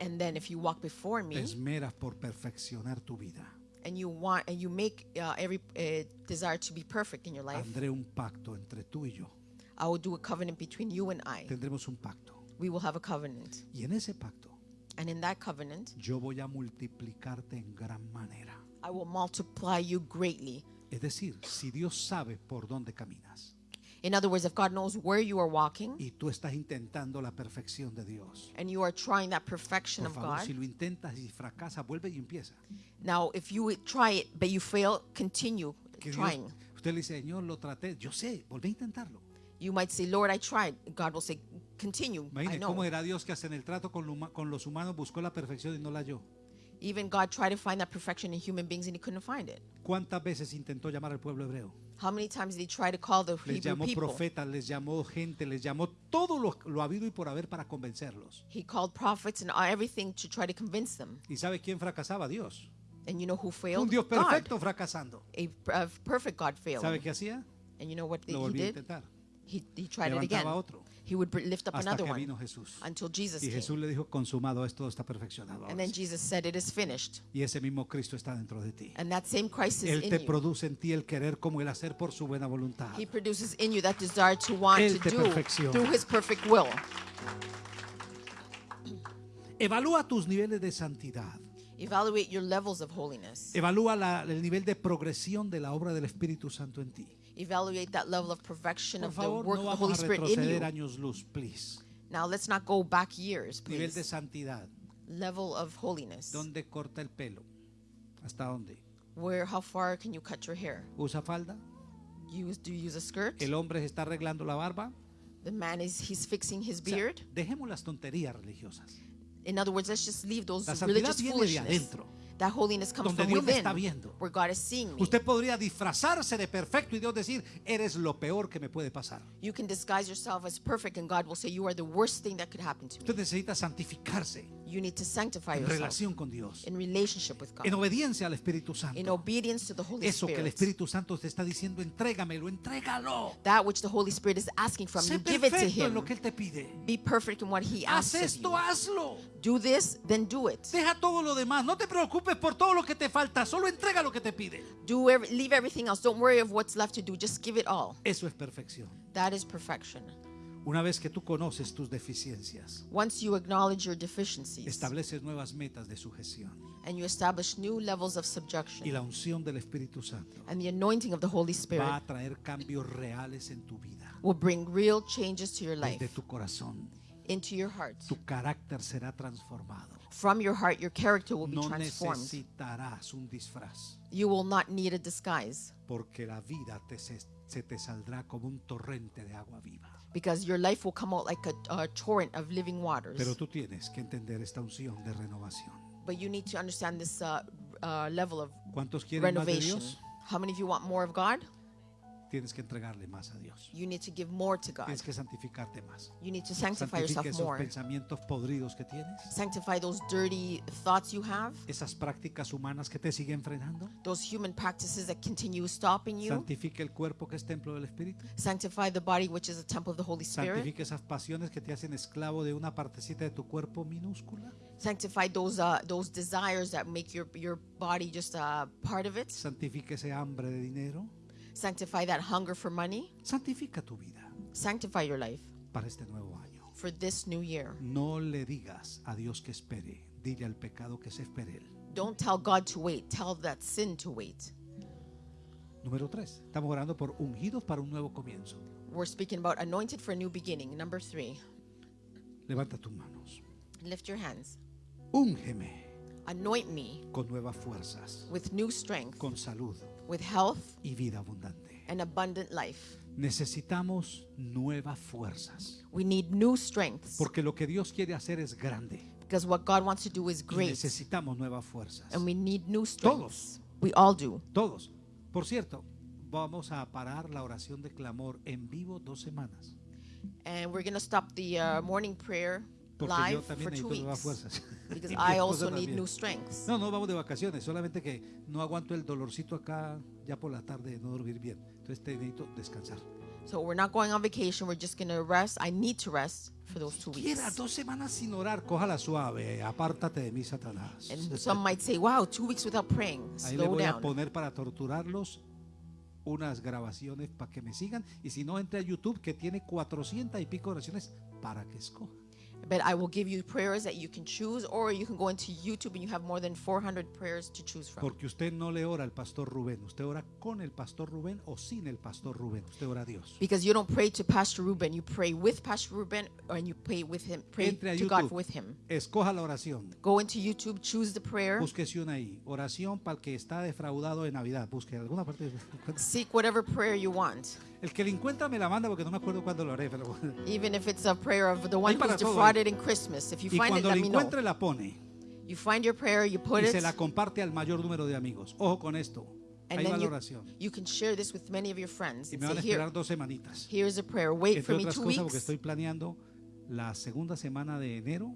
And then if you walk before te me esmeras por perfeccionar tu vida, and you want and you make uh, every uh, desire to be perfect in your life, un pacto entre tú y yo. I will do a covenant between you and I. Tendremos un pacto. We will have a covenant. Y en ese pacto, And in that covenant, yo voy a multiplicarte en gran manera. I will multiply you greatly. Es decir, si Dios sabe por dónde caminas In other words, if God knows where you are walking y tú estás intentando la perfección de Dios, and you are trying that perfection por of favor, God, si lo intentas y fracasa, vuelve y empieza. now if you try it but you fail, continue Que Dios- trying. usted le dice, Señor, lo traté. Yo sé, volví a intentarlo. You might say, Lord, I tried. God will say, continue. I Imagine cómo know. era Dios que hasta en el trato con, lo huma- con los humanos buscó la perfección y no la halló. Even God tried to find that perfection in human beings and he couldn't find it. ¿Cuántas veces intentó llamar al pueblo hebreo? How many times did he try to call the Les Hebrew llamó people? profetas, les llamó gente, les llamó todo lo, lo habido y por haber para convencerlos. He called prophets and everything to try to convince them. ¿Y sabe quién fracasaba? Dios. And you know who Un failed? Dios God. perfecto fracasando. A, a perfect God failed. ¿Sabe qué hacía? And you know what Lo he volvía a intentar. He, he tried it again. Levantaba otro. He would lift up Hasta another que one vino Jesús. until Jesus Y came. Jesús le dijo, consumado es, todo está perfeccionado. ahora And then sí". Jesus said, It is finished. Y ese mismo Cristo está dentro de ti. And that same Christ is Él in te you. produce en ti el querer como el hacer por su buena voluntad. He produces in you that desire to want Él to te do perfecciona. through his perfect will. Evalúa tus niveles de santidad. Evaluate your levels of holiness. Evalúa la- el nivel de progresión de la obra del Espíritu Santo en ti. Evaluate that level of perfection Por of the work no of the Holy Spirit in you. años luz, please. Now let's not go back years, Nivel de please. santidad. Level of holiness. ¿Dónde corta el pelo? ¿Hasta dónde? Where, how far can you cut your hair? ¿Usa falda? Use, do you use a skirt? ¿El hombre se está arreglando la barba? The man is he's fixing his O sea, beard. dejemos las tonterías religiosas. In other words, let's just leave those La religious viene de foolishness. adentro. That holiness comes Donde from Dios within, está viendo. where God is seeing me. Usted podría disfrazarse de perfecto y Dios decir, eres lo peor que me puede pasar. You can disguise yourself as perfect, and God will say, You are the worst thing that could happen to me. Usted necesita santificarse. You need to sanctify en yourself relación con Dios, in relationship with God, en obediencia al Espíritu in obedience to the Holy Eso que el Spirit. Espíritu Santo te está diciendo, entrégamelo, entrégalo. That which the Holy Spirit is asking from Sé you, give it to perfecto en lo Him. que Él te pide. Be perfect in what He Haz asks of esto, you. hazlo. Do this, then do it. Deja todo lo demás. No te preocupes por todo lo que te falta. Solo entrega lo que te pide. Do leave everything else. Don't worry of what's left to do. Just give it all. Eso es perfección. That is perfection. Una vez que tú conoces tus deficiencias, Once you acknowledge your deficiencies estableces nuevas metas de sujeción. and you establish new levels of Y subjection, la unción del Espíritu Santo and the anointing of the Holy va Spirit a traer cambios reales en tu vida. will bring real changes to your life, Desde tu corazón, into your heart. tu carácter será transformado. From your heart, your character will be No transformed. necesitarás un disfraz, You will not need a disguise porque la vida te se, se te saldrá como un torrente de agua viva. Because your life will come out like a, a torrent of living waters. Pero tú tienes que entender esta unción de renovación. But you need to understand this uh, uh, level of ¿Cuántos quieren más de renovation. Dios? How many of you want more of God? Tienes que entregarle más a Dios. You need to give more to God. Tienes que santificarte más. You need to sanctify yourself esos more. pensamientos podridos que tienes, Sanctify those dirty thoughts you have, esas prácticas humanas que te siguen frenando. those human practices that continue stopping you. Santifica el cuerpo que es templo del Espíritu. Sanctify the body, which is a temple of the Holy Spirit. Santifica esas pasiones que te hacen esclavo de una partecita de tu cuerpo minúscula. Sanctify those uh, those desires that make your your body just a part of it. Santifica ese hambre de dinero. Sanctify that hunger for money. Santifica tu vida Sanctify your life para este nuevo año. for this new year. No le digas a Dios que espere. Dile al pecado que se espere él. Don't tell God to wait. Tell that sin to wait. Número tres. Estamos orando por ungidos para un nuevo comienzo. We're speaking about anointed for a new beginning. Number three, Levanta tus manos. lift your hands. Úngeme Anoint me con nuevas fuerzas, with new strength, con salud with health y vida abundante. and abundant life. Necesitamos nuevas fuerzas, We need new strengths porque lo que Dios quiere hacer es grande. because what God wants to do is Y great necesitamos nuevas fuerzas. and we need new Todos. strengths. We all do. Todos. Por cierto, vamos a parar la oración de clamor en vivo dos semanas. And we're going to stop the uh, morning prayer Porque yo live también for two necesito nuevas weeks fuerzas. because Y mi I esposa also need también. new strengths. No, no vamos de vacaciones, solamente que no aguanto el dolorcito acá ya por la tarde de no dormir bien. Entonces te necesito descansar. So we're not going on vacation. We're just going to rest. I need to rest for those two Quiera weeks. dos semanas sin orar, cójala suave, apártate de mí, Satanás. And some might say, wow, two weeks without praying. Ahí le Slow voy a down. poner para torturarlos unas grabaciones para que me sigan. Y si no, entre a YouTube que tiene 400 y pico oraciones para que escoja. But I will give you prayers that you can choose, or you can go into YouTube and you have more than 400 prayers to choose from. Porque usted no le ora al pastor Rubén, usted ora con el pastor Rubén o sin el pastor Rubén, usted ora a Dios. Because you don't pray to Pastor Ruben, you pray with Pastor Ruben, and you pray with him. Pray Entre a to God with him. escoja la oración, Go into YouTube, choose the prayer, búsquese una ahí. Oración para el que está defraudado de Navidad, busque alguna parte. seek whatever prayer you want, El que le encuentra me la manda porque no me acuerdo cuándo lo haré. Pero even if it's a prayer of the one who's defrauded in Christmas. If you y find it, let me know. encuentre la pone You find your prayer, you put y it, se la comparte al mayor número de amigos. Ojo con esto. and va then la you, you can share this with many of your friends Y me van a here, esperar dos semanitas. here's a prayer. Wait Entre for me otras two cosas porque weeks. estoy planeando la segunda semana de enero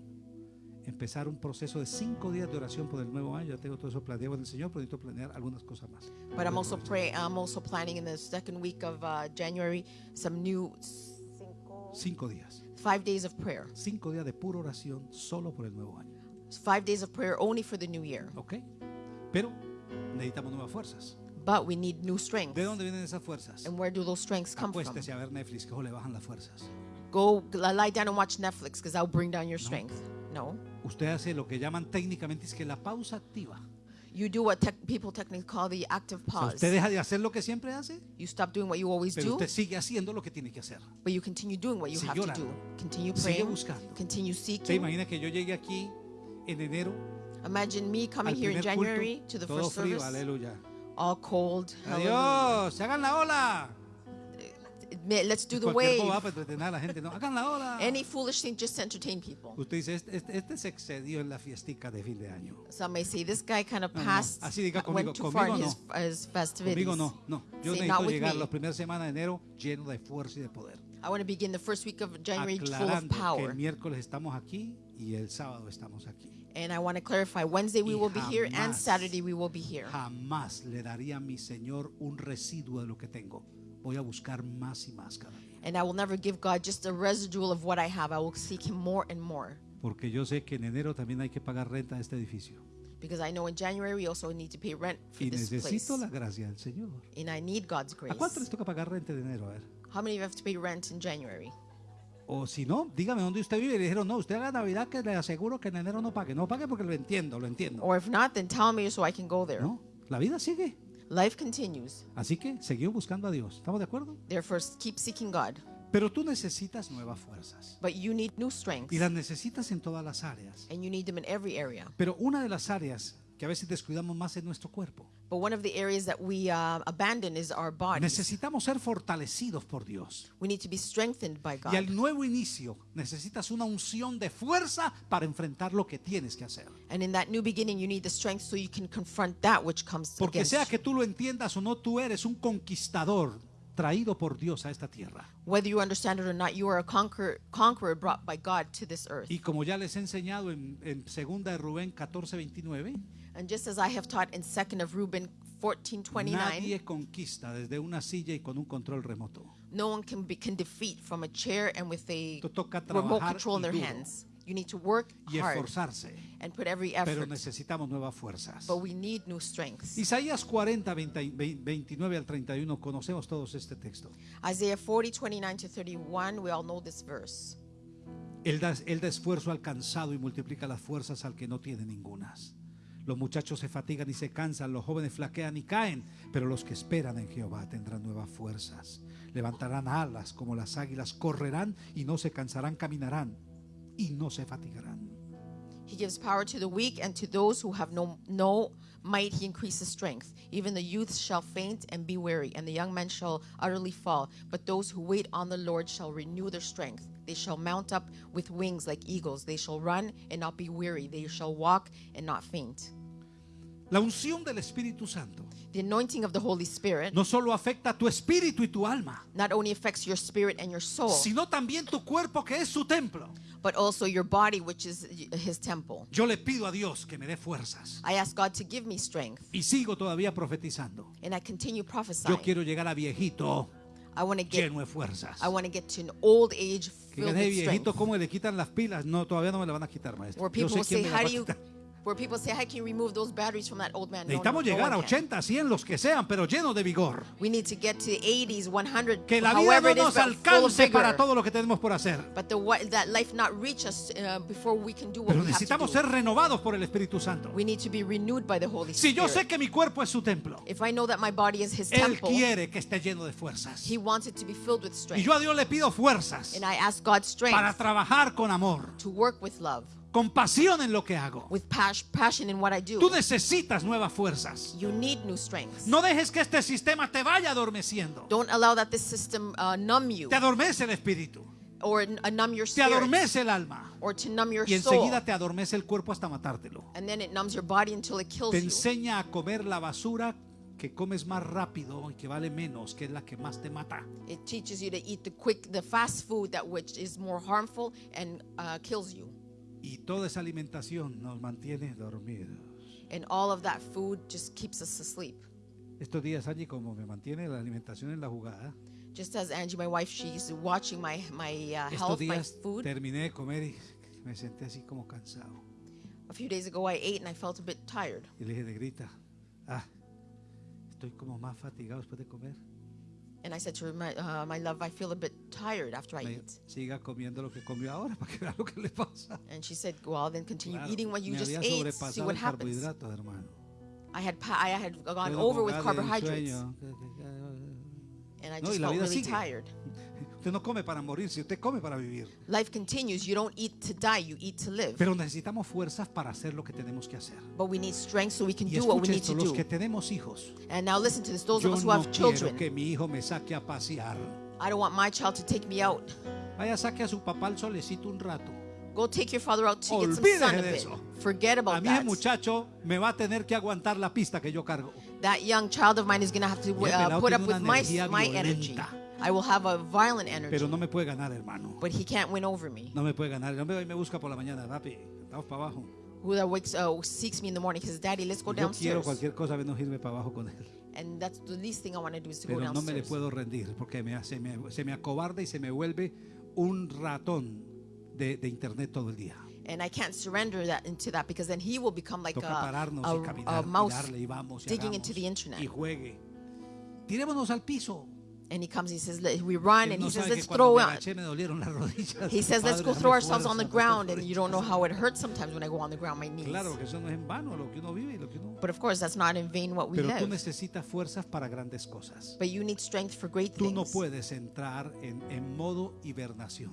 empezar un proceso de cinco días de oración por el nuevo año. Ya tengo todo eso planeado en el Señor, pero necesito planear algunas cosas más. But I'm also pray. I'm also planning in the second week of uh, January some new cinco, Cinco días. five days of prayer. Cinco días de pura oración solo por el nuevo año. Five days of prayer only for the new year. ¿Ok? Pero necesitamos nuevas fuerzas. But we need new strength. ¿De dónde vienen esas fuerzas? And where do those strengths come from? Acuéstese a ver Netflix, que le bajan las fuerzas. Go lie down and watch Netflix because I'll bring down your strength. No. Usted hace lo que llaman técnicamente es que la pausa activa. You do what tech people technically call the active O sea, pause. usted deja de hacer lo que siempre hace, You stop doing what you always pero do, usted sigue haciendo lo que tiene que hacer. but you continue doing what you Sigue have to do. Continue Sigue praying. buscando. Continue ¿Se seeking. imagina que yo llegue aquí en enero Imagine me coming here in January culto, to the todo first frío, service, aleluya. all cold. Hallelujah. Adiós, se hagan la ola. Admit- Let's do the wave. boba para entretener a la gente, no, hagan la ola. Any foolish thing just to entertain people. Usted dice, este, este- este se excedió en la fiestica de fin de año. Some may say this guy kind of No, no, passed, así diga uh, went too far in conmigo his, uh, his festivities. Conmigo no, no. Yo Say, necesito not with llegar me. la primera semana de enero lleno de fuerza y de poder. I want to begin the first week of January full of aclarando que power. el miércoles estamos aquí y el sábado estamos aquí. And I want to clarify Wednesday we will be here and Saturday we will be here. Jamás le daría a mi Señor un residuo de lo que tengo. Voy a buscar más y más cada día. And I will never give God just a residual of what I have. I will seek Him more and more. Porque yo sé que en enero también hay que pagar renta de este edificio. Because I know in January we also need to pay rent for Y this place. necesito la gracia del Señor. And I need God's ¿A grace. cuánto les toca pagar renta de enero? A ver. How many of you have to pay rent in January? O si no, dígame dónde usted vive. Y le dijeron, no, usted haga Navidad que le aseguro que en enero no pague. No pague porque lo entiendo, lo entiendo. Or if not, then tell me so I can go there. No, la vida sigue. Life continues. Así que seguimos buscando a Dios. ¿Estamos de acuerdo? Therefore, keep seeking God. Pero tú necesitas nuevas fuerzas. But you need new strengths. Y las necesitas en todas las áreas. And you need them in every area. Pero una de las áreas que a veces descuidamos más es nuestro cuerpo. But one of the areas that we uh, abandon is our bodies. Necesitamos ser fortalecidos por Dios. We need to be strengthened by Y al God. nuevo inicio necesitas una unción de fuerza para enfrentar lo que tienes que hacer. And in that new beginning, you need the strength so you can confront that which comes Porque against sea you. que tú lo entiendas o no, tú eres un conquistador traído por Dios a esta tierra. Whether you understand it or not, you are a conqueror, conqueror brought by God to this earth. Y como ya les he enseñado en, en segunda de Rubén 14, 29, And just as I have taught in 2nd of Reuben 14:29, nadie conquista desde una silla y con un control remoto. no one can be, can defeat from a chair and with a Te toca remote trabajar control in y their duro. hands. You need to work y hard esforzarse. and put every Pero effort. necesitamos nuevas fuerzas. But we need new strengths. Isaías 40, 20 29 al 31, conocemos todos este texto. Isaiah 40, 29 to 31, we all know this verse. Él da, él da esfuerzo al cansado y multiplica las fuerzas al que no tiene ningunas. Los muchachos se fatigan y se cansan, los jóvenes flaquean y caen, pero los que esperan en Jehová tendrán nuevas fuerzas. Levantarán alas como las águilas, correrán y no se cansarán, caminarán y no se fatigarán. He gives power to the weak, and to those who have no, no might, he increases strength. Even the youth shall faint and be weary, and the young men shall utterly fall. But those who wait on the Lord shall renew their strength. They shall mount up with wings like eagles. They shall run and not be weary. They shall walk and not faint. La unción del Espíritu Santo The anointing of the Holy Spirit no solo afecta a tu espíritu y tu alma, not only affects your spirit and your soul, sino también tu cuerpo que es su templo. but also your body, which is his temple. Yo le pido a Dios que me dé fuerzas I ask God to give me strength, y sigo todavía profetizando. and I continue prophesying. Yo quiero llegar a viejito I want to get lleno de fuerzas. I want to get to an old age Que filled with strength. ¿cómo le quitan las pilas? No, todavía no me la van a quitar, maestro. Where Yo sé will say, quién me la how va do a you, quitar. Where people say, how can remove those batteries from that old man? No, no, Necesitamos no llegar a one can. 80, 100, los que sean, pero llenos de vigor. We need to get to 80s, 100, Que la vida no nos alcance para todo lo que tenemos por hacer. But the, that life not reach us uh, before we can do what Pero we have to do. ser renovados por el Espíritu Santo. We need to be renewed by the Holy Si yo sé Spirit. que mi cuerpo es su templo, If I know that my body is His Él temple, quiere que esté lleno de fuerzas. He wants it to be filled with Y strength. yo a Dios le pido fuerzas And I ask God strength para trabajar con amor, to work with love, con pasión en lo que hago. with pas- passion in what I do. Tú necesitas nuevas fuerzas. You need new strengths. No dejes que este sistema te vaya adormeciendo. Don't allow that this system uh, numb you Te adormece el espíritu, or uh, numb your te spirit adormece el alma or to numb your y soul. enseguida te adormece el cuerpo hasta matártelo. And then it numbs your body until it kills Te you. enseña a comer la basura que comes más rápido y que vale menos, que es la que más te mata. It teaches you to eat the quick, the fast food that which is more harmful and uh, kills you. Y toda esa alimentación nos mantiene dormidos. And all of that food just keeps us asleep. Estos días, Angie, como me mantiene la alimentación en la jugada, Just as Angie, my wife, she's watching my my uh, estos health, my días food. terminé de comer y me senté así como cansado. A few days ago, I ate and I felt a bit tired. Y le dije, negrita, ah, estoy como más fatigado después de comer. And I said to her, my, uh, my love, I feel a bit tired after I eat. siga comiendo lo que comió ahora para que vea lo que le pasa. And she said, well, then continue Claro, eating what you me just había ate, see what happens. hermano. I had pa- I had gone Luego over con with carbohydrates, sueño. and I No, just la felt vida really sigue. tired. Usted no come para morirse, usted come para vivir. Life continues. You don't eat to die, you eat to live. Pero necesitamos fuerzas para hacer lo que tenemos que hacer. But we need strength so we can Y do what we need esto, to los do. que tenemos hijos. And now listen to this. Those Yo of us who no have quiero children, que mi hijo me saque a pasear. I don't want my child to take me out. Vaya, saque a su papá al solecito un rato. Go take your father out to get some Olvídese sun a bit. eso. Forget A about mí ese that. muchacho me va a tener que aguantar la pista que yo cargo. That young child of mine is going to have to uh, put up with my, my energy. I will have a violent energy, pero no me puede ganar, hermano. but he can't win over me. No me puede ganar. El hombre hoy me busca por la mañana, papi. Estamos para abajo. Who that wakes, uh, seeks me in the morning, he says, Daddy, let's go Yo quiero downstairs. cualquier cosa menos irme para abajo con él. And that's the least thing I want to do is to go Pero no me le downstairs. puedo rendir porque me, hace- me- se me acobarda y se me vuelve un ratón de, de internet todo el día. And I can't surrender that into that because then he will become like a, a, a mouse vamos digging into the internet. y juegue. Tirémonos al piso. And he comes, he says, "Let- we run, and he says, let's throw me out. agaché me dolieron las rodillas. He says, let's go throw ourselves on the ground, and you don't know how it hurts sometimes when I go on the ground, my knees. Claro que eso no es en vano lo que uno vive y lo que uno. But of course, that's not in vain what we Pero tú live. necesitas fuerzas para grandes cosas. But you need strength for great Tú no things. puedes entrar en, en modo hibernación,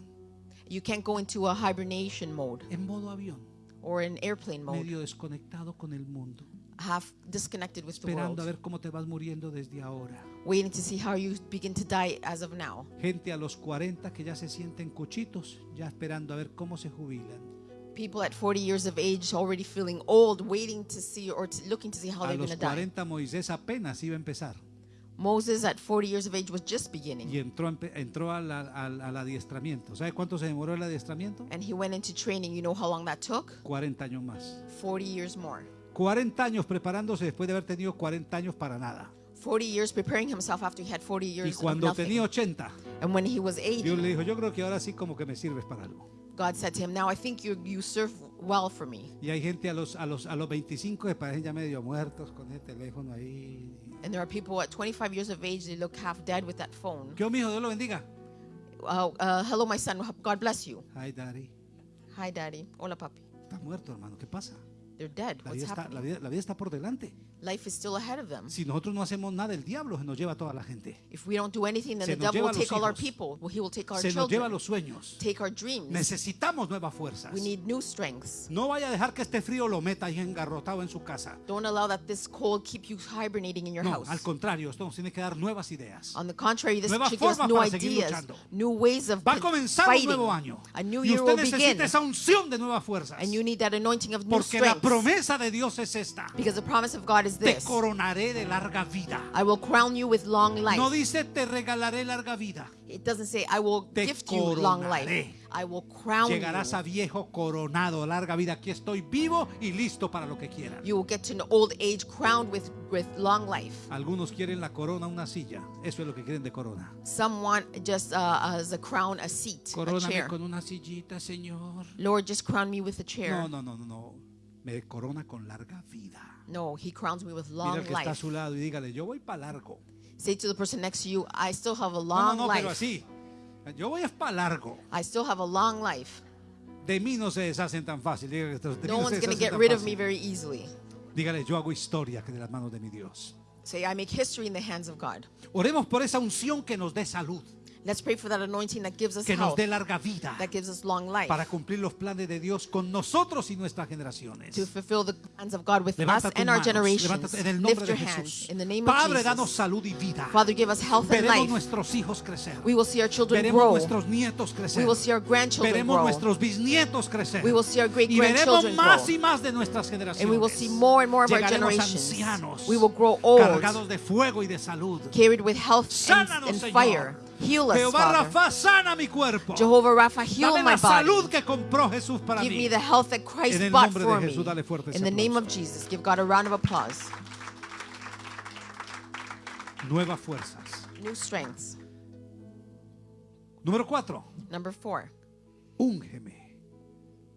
You can't go into a hibernation mode en modo avión, or an airplane mode, medio desconectado con el mundo, half disconnected with the esperando a world, ver cómo te vas muriendo desde ahora. waiting to see how you begin to die as of now. Gente a los 40 que ya se sienten cuchitos, ya esperando a ver cómo se jubilan. People at 40 years of age already feeling old, waiting to see or to, looking to see how A they're los going to die. 40 Moisés apenas iba a empezar Moses at 40 years of age was just beginning. y entró, entró al, al- al adiestramiento. ¿Sabe cuánto se demoró el adiestramiento? And he went into training. You know how long that took? 40 años más. 40 years more. 40 años preparándose después de haber tenido 40 años para nada. 40 years preparing himself after he had 40 Y years of cuando nothing. tenía 80, And when he was Dios 80, le dijo, yo creo que ahora sí como que me sirves para algo. God said to him, Now I think you, you serve well for me. Y hay gente a los, a los, a los 25 que parecen ya medio muertos con el teléfono ahí. And there are people at 25 years of age, they look half dead with that phone. ¿Qué mijo? Dios lo bendiga. Uh, uh, hello, my son. God bless you. Ay, Daddy. Hi, daddy. Hola, papi. Está muerto, hermano. ¿Qué pasa? They're dead. La What's vida, está, la, happening? vida, la vida está por delante. Life is still ahead of them. Si nosotros no hacemos nada, el diablo se nos lleva a toda la gente. If we don't do anything, then Se the devil will take all our hijos. people. Well, he will take our Se nos lleva children, los sueños. take our dreams. Necesitamos nuevas fuerzas. We need new strengths. No vaya a dejar que este frío lo meta ahí engarrotado en su casa. Don't allow that this cold keep you hibernating in your No, house. al contrario, esto nos tiene que dar nuevas ideas. On the contrary, this Nuevas should give us new ideas, new ways of Va a comenzar un fighting. nuevo año. A new Y year usted will begin. necesita esa unción de nuevas fuerzas. And you need that anointing of new Porque la strength. promesa de Dios es esta. Because the promise of God is Te this coronaré de larga vida. I will crown you with long life. No dice te regalaré larga vida. It doesn't say I will Te gift you long life. coronaré. I will crown Llegarás you. a viejo coronado, larga vida. Aquí estoy vivo y listo para lo que quieran. You will get to an old age crowned with, with long life. Algunos quieren la corona, una silla. Eso es lo que quieren de corona. Some want just uh, as a crown, a seat, a Coróname chair. con una sillita, Señor. Lord, just crown me with a chair. No, no, no, no, no. Me corona con larga vida. No, He crowns me with Mira long al que está a life. su lado y dígale, yo voy para largo. Say to the person next to you, I still have a No, long no, no, pero life. así. Yo voy para largo. I still have a long life. De mí no se deshacen tan fácil. Dígale, de mí No se one's going to deshacen get tan rid of fácil. me very easily. Dígale, yo hago historia que de las manos de mi Dios. Say, I make history in the hands of God. Oremos por esa unción que nos dé salud, Let's pray for that anointing that gives us que nos health, dé larga vida that gives us long life, para cumplir los planes de Dios con nosotros y nuestras generaciones. to fulfill the plans of God with Levanta us tus and our manos, generations. levántate en el nombre Lift de your hands Jesús. in the name Padre, of danos Jesus. salud y vida. Father, give us health and Veremos life. nuestros hijos crecer. We will see our children Veremos grow. nuestros nietos crecer. We will see our grandchildren Veremos grow. nuestros bisnietos crecer. We will see our great y veremos grandchildren más grow. y más de nuestras generaciones. And we will see more and more of our Llegaremos generations. ancianos, We will grow old, cargados de fuego y de salud. carried with health and, Sánanos, and Señor. fire. Heal us, Jehová Father. Rafa, sana mi cuerpo. Jehovah Rapha, heal Dame my la salud body. que compró Jesús para Give mí. me the health that Christ En el bought nombre de for Jesús, me. dale fuerte ese In the name aplauso. of Jesus, give God a round of applause. Nuevas fuerzas. New strengths. Número cuatro. Number four, Úngeme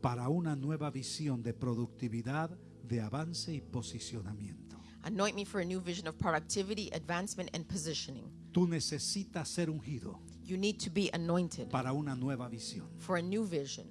para una nueva visión de productividad, de avance y posicionamiento. anoint me for a new vision of productivity, advancement, and positioning. Tú necesitas ser ungido You need to be anointed para una nueva visión. for a new vision.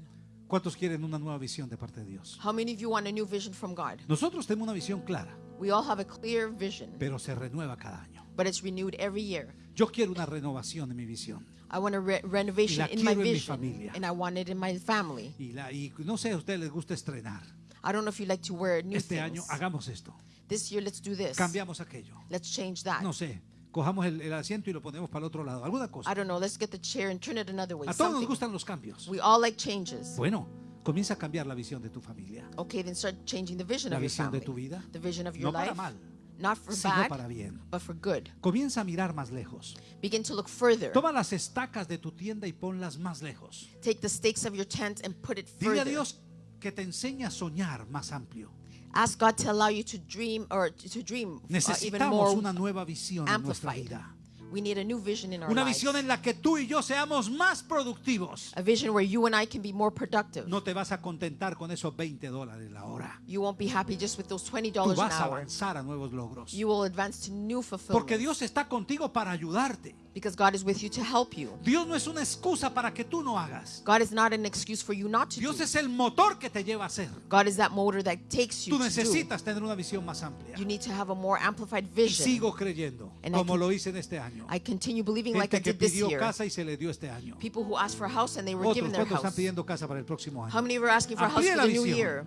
¿Cuántos quieren una nueva visión de parte de Dios? How many of you want a new vision from God? Nosotros tenemos una visión clara, We all have a clear vision, pero se renueva cada año. but it's renewed every year. Yo quiero una renovación en mi visión. I want a re- renovation in my quiero en mi vision, familia. and I want it in my family. Y, la, y no sé, a ustedes les gusta estrenar. I don't know if you like to wear new Este año hagamos esto. This year, let's do this. Cambiamos aquello. Let's change that. No sé, cojamos el, el asiento y lo ponemos para el otro lado. Alguna I cosa. don't know. Let's get the chair and turn it another way. A todos nos Something. gustan los cambios. We all like changes. Bueno, comienza a cambiar la visión de tu familia. Okay, then start changing the vision La of your visión de family. tu vida. The vision of No your para life. mal. not for sino bad, para bien. but for good. Comienza a mirar más lejos. Begin to look further. Toma las estacas de tu tienda y ponlas más lejos. Take the stakes of your tent and put it Dile a further. Dios que te enseñe a soñar más amplio. Ask God to allow you to dream or to dream uh, even Necesitamos more una nueva visión en nuestra amplified. vida. We need a new vision in our Una lives. visión en la que tú y yo seamos más productivos. A vision where you and I can be more productive. No te vas a contentar con esos 20 dólares la hora. You won't be happy just with those $20 Tú an vas a hour. avanzar a nuevos logros. You will advance to new Porque fulfillment Dios está contigo para ayudarte. because God is with you to help you. Dios no es una excusa para que tú no hagas. God is not an excuse for you not to Dios do. es el motor que te lleva a hacer. God is that motor that takes you Tú to do. necesitas tener una visión más amplia. You need to have a more amplified Y vision. sigo creyendo, And como lo hice en este año. I continue believing like I que did this pidió year. casa y se le dio este año. People who asked for a house and they were Otros, given their ¿cuántos están house. pidiendo casa para el próximo How año? many were asking for a house Amplíe for la the new visión. year?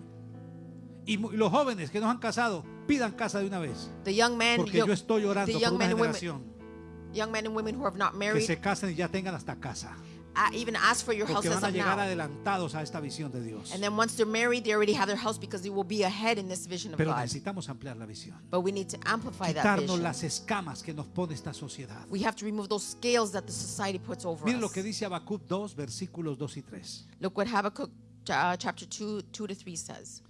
Y mu- los jóvenes que no han casado, pidan casa de una vez. The young men, Porque yo estoy orando the por young una men and women, generación young men and women who have not que married, se casen y ya tengan hasta casa. Even ask for your house Porque as van a of llegar now. adelantados a esta visión de Dios. And then once they're married, they already have their house because they will be ahead in this vision of Pero God. necesitamos ampliar la visión. But we need to amplify that Quitarnos vision. las escamas que nos pone esta sociedad. We have to remove those scales that the society puts over Miren lo us. que dice Habacuc 2, versículos 2 y 3. Look what Habakkuk uh, chapter 2, 2 to 3 says.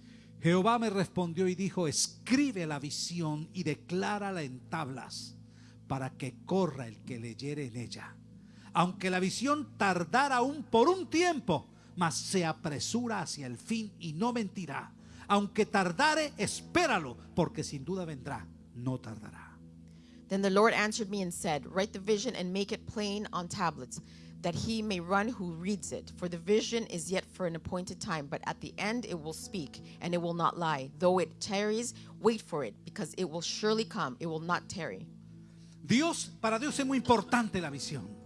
Jehová me respondió y dijo, escribe la visión y declárala en tablas para que corra el que leyere en ella. Aunque la visión tardara aún por un tiempo, mas se apresura hacia el fin y no mentirá. Aunque tardare, espéralo, porque sin duda vendrá, no tardará. Then the Lord answered me and said, Write the vision and make it plain on tablets, that he may run who reads it. For the vision is yet for an appointed time, but at the end it will speak, and it will not lie. Though it tarries, wait for it, because it will surely come. It will not tarry. Dios, para Dios es muy importante la visión.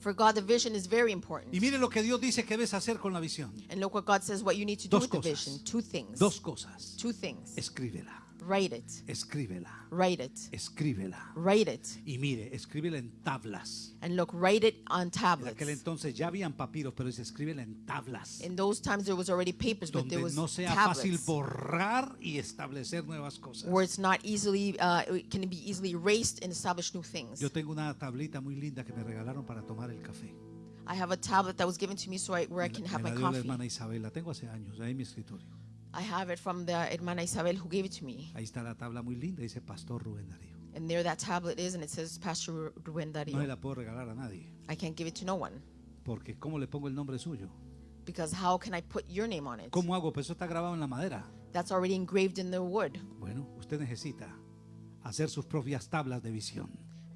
For God, the vision is very important. Y mire lo que Dios dice que debes hacer con la visión. And look what God says what you need to do Dos with the cosas. vision. Two things. Dos cosas. Two things. Escríbela, Write it. escríbela, Write it. escríbela. Write it. Y mire, escríbela en tablas. And look, write it on En tablets. aquel entonces ya habían papiros, pero dice escríbela en tablas. In those times, there was already papers, but there Donde was no sea fácil tablets. borrar y establecer nuevas cosas. where it's not easily uh, it can be easily erased and establish new things. Yo tengo una tablita muy linda que me regalaron para tomar el café. I have a tablet that was given to me so I, where I Me can la- have my dio la coffee. hermana Isabel, la tengo hace años, ahí en mi escritorio. I have it from the hermana Isabel who gave it to me. Ahí está la tabla muy linda, dice Pastor Rubén Darío. And there that tablet is and it says Pastor Ruben No se Darío. la puedo regalar a nadie, I can't give it to no one porque ¿cómo le pongo el nombre suyo? because how can I put your name on it? ¿Cómo hago? Pues eso está grabado en la madera. That's already engraved in the wood. Bueno, usted necesita hacer sus propias tablas de visión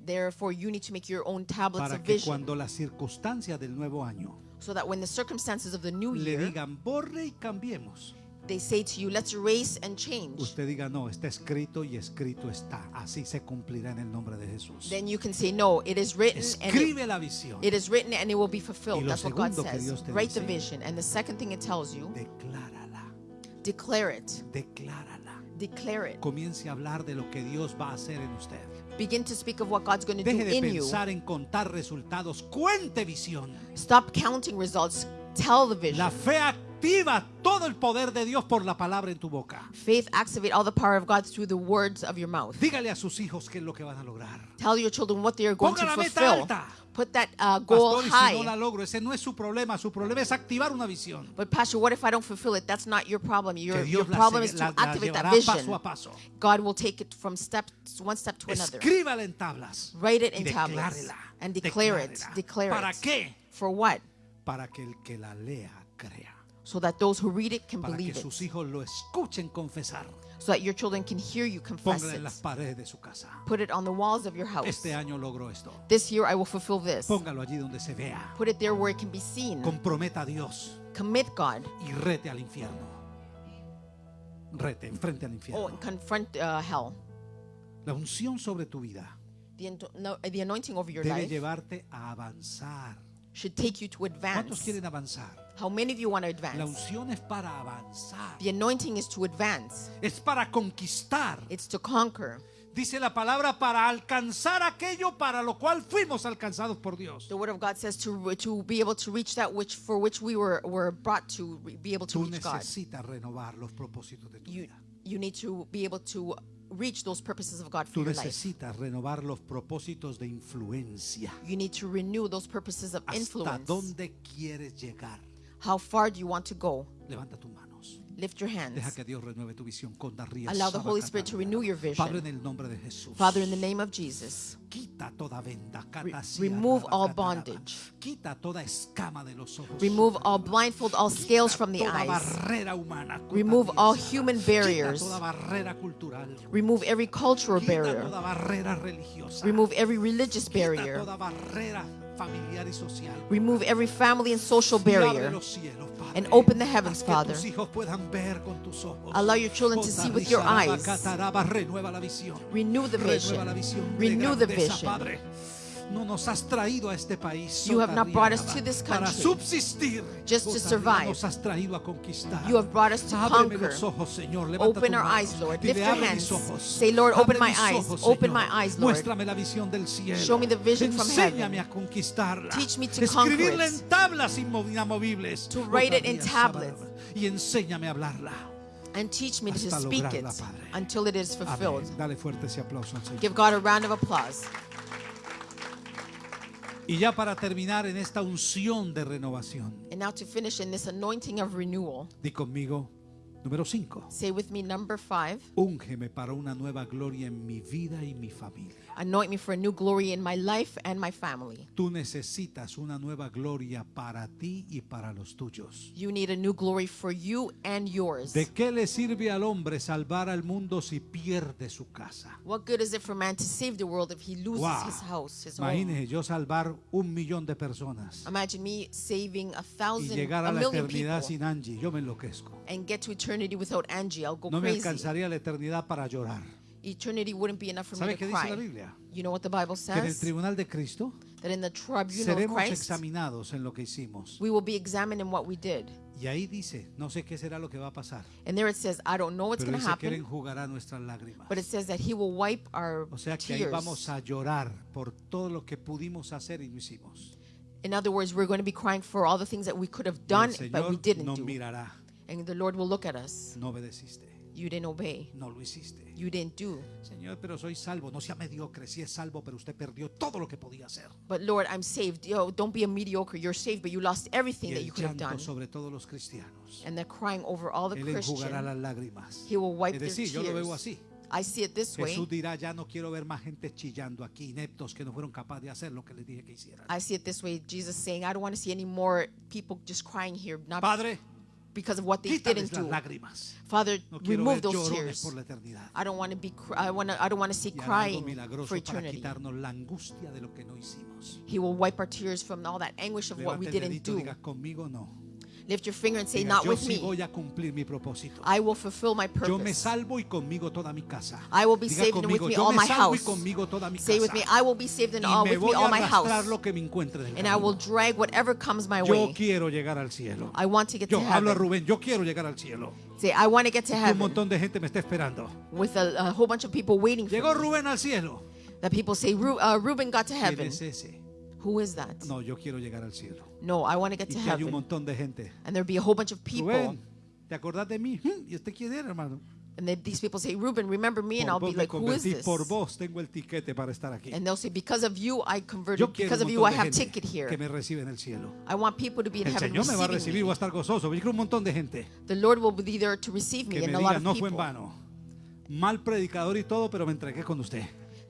Therefore, you need to make your own tablets para of que vision cuando las circunstancias del nuevo año so that when the circumstances of the new le year digan borre y cambiemos, they say to you, let's erase and change, usted diga no, está escrito y escrito está. Así se cumplirá en el nombre de Jesús. then you can say, no, it is written and it, Escribe la visión. it is written and it will be Y fulfilled. lo That's what God segundo que says. Dios te Write the dice- vision. And the second thing it tells you, Declárala, declare it. declárala. Declare it. Comience a hablar de lo que Dios va a hacer en usted. Begin to speak of what God's going to do Deje de in you. pensar en contar resultados. Cuente visión. Stop counting results. Tell the vision. La fe activa todo el poder de Dios por la palabra en tu boca. Faith activate all the power of God through the words of your mouth. Dígale a sus hijos qué es lo que van a lograr. Tell your children what they are going Ponga to la meta fulfill. alta. Put that uh, goal Pastor, y si high. no la logro, ese no es su problema. Su problema es activar una visión. But Pastor, what if I don't fulfill it? That's not your problem. Your, Que your Dios la, problem se- is to la- la activate that llevará vision. paso a paso. God will take it from step one step to another. Escríbala en tablas. Write it y in tablets declárela. and declare it. Declárela. Declare ¿Para it. qué? For what? Para que el que la lea crea. So that those who read it can Para que believe it. sus hijos lo escuchen confesar. So that your children can hear you confess Póngala en it. las paredes de su casa. Put it on the walls of your house. Este año logro esto. This year I will fulfill this. Póngalo allí donde se vea. Put it there where it can be seen. Comprometa a Dios Commit God. y rete al infierno. Rete, enfrente al Oh, infierno. and confront uh, hell. La unción sobre tu vida The, ento- no, the anointing over your debe life llevarte a avanzar. should take you to ¿Cuántos advance. quieren avanzar? How many of you want to La advance? unción es para avanzar. The anointing is to advance. Es para conquistar. It's to conquer. Dice la palabra para alcanzar aquello para lo cual fuimos alcanzados por Dios. The word of God says to to be able to reach that which for which we were were brought to be able to Tú reach God. necesitas renovar los propósitos de tu You vida. you need to be able to reach those purposes of God for Tú your life. necesitas renovar los propósitos de influencia. You need to renew those purposes of ¿Hasta influence. dónde quieres llegar? How far do you want to go? Levanta tus manos. Lift your Deja hands. que Dios renueve tu visión con Allow the Holy Spirit to renew your Padre, en vision. el nombre de Jesús. Father, in the name of Jesus, Quita toda venda. Re- remove all bondage. Quita toda escama de los ojos. remove all blindfold, all scales from the eyes. humana. Remove all human barriers. Quita toda barrera cultural. Remove every cultural Quita barrier. toda barrera religiosa. Remove every religious Quita barrier. Remove every family and social barrier. And open the heavens, Father. Allow your children to see with your eyes. Renew the vision. Renew the vision. No nos has traído a este país. You have not brought us to this Para country subsistir. just to survive. Nos has traído a conquistar. You have brought us to Ábreme conquer. los ojos, Señor. Levanta Open our eyes, Lord. Lift your hands. Say, Lord, open my eyes. Open my eyes, Lord. Muéstrame la visión del cielo. Show me the vision from heaven. a conquistarla. Teach me to conquer Escribirla en tablas inamovibles. To write it in tablets. Y enséñame a hablarla. And teach me to speak it until it is fulfilled. Dale ese al Señor. Give God a round of applause. Y ya para terminar en esta unción de renovación, And now to finish in this anointing of renewal, di conmigo, número 5. say with me number five Úngeme para una nueva gloria en mi vida y mi familia. Anoint me for a new glory in my life and my family. Tú necesitas una nueva gloria para ti y para los tuyos. You need a new glory for you and yours. ¿De qué le sirve al hombre salvar al mundo si pierde su casa? What good is it for man to save the world if he loses Wow. his house, his home? Imagínese yo salvar un millón de personas Imagine me saving a y thousand, llegar a a la eternidad people, sin Angie. Yo me enloquezco. and get to eternity without Angie. I'll go No me crazy. alcanzaría la eternidad para llorar. Eternity wouldn't be enough for me ¿Sabe to qué dice la cry. Biblia? You know what the Bible Que en el says? tribunal de Cristo That in the tribunal of seremos Christ, examinados en lo que hicimos. we will be examined in what we did. Y ahí dice, no sé qué será lo que va a pasar, And there it says, I don't know what's pero going to dice que Él happen, enjugará nuestras lágrimas. but it says that He will wipe our O sea que ahí tears. vamos a llorar por todo lo que pudimos hacer y no hicimos. In other words, we're going to be crying for all the things that we could have Y done, el but we Señor didn't nos do. mirará. And the Lord will look at us. No obedeciste, You didn't obey. no lo hiciste. You didn't do. Señor, pero soy salvo. No sea mediocre. Si es salvo, pero usted perdió todo lo que podía hacer. But Lord, I'm saved. Yo, don't be a mediocre. You're saved, but you lost Y everything that you could have done. sobre todos los cristianos. And they're crying over all the Él enjugará Christians. las lágrimas. He will wipe Es their decir, yo lo veo tears. así. I see it this way. Jesús dirá, ya no quiero ver más gente chillando aquí, ineptos que no fueron capaces de hacer lo que les dije que hicieran. I see it this way. Jesus saying, I don't want to see any more people just crying here, not Padre, because of what they quítales didn't do. lágrimas. Father, No remove those tears. I don't want to be. I want to. I don't want to see Y hará algo crying for eternity. la de lo que no. He will wipe our tears from all that anguish of what we didn't do. diga no. Lift your finger and say, Diga, "Not yo with sí me. voy a cumplir mi propósito. I will fulfill my Yo me purpose." salvo y conmigo toda mi casa. I will be Diga saved and with me yo all me my salvo y house. conmigo toda mi Say with me, "I will be saved and Y all me with me all a my house, lo que me encuentre and I will drag whatever comes my Yo way." quiero llegar al cielo. I want to get Yo to hablo a heaven. Rubén, yo quiero llegar al cielo. Say, "I want to get to Un montón de gente me está esperando. With a, a whole bunch of people waiting for me. Rubén al cielo. That people say, Ru- uh, "Reuben got to ¿Quién heaven." es ese? Who is that? No, yo quiero llegar al cielo. No, I want to get Y to que hay un heaven. montón de gente. And there'll be a whole bunch of people. Rubén, ¿te acordás de mí? Hmm, ¿Y usted quién era, hermano? And then these people say, Reuben, remember me? And I'll be like, who is this? por vos tengo el tiquete para estar aquí. And they'll say, because of you, I converted. Because of you, I have ticket here. que me recibe en el cielo. I want people to be in El heaven Señor me va a recibir, voy a me. estar gozoso. Yo quiero un montón de gente The Lord will be there to receive me que and me a lot diga, of no fue en people. vano. Mal predicador y todo, pero me entregué con usted.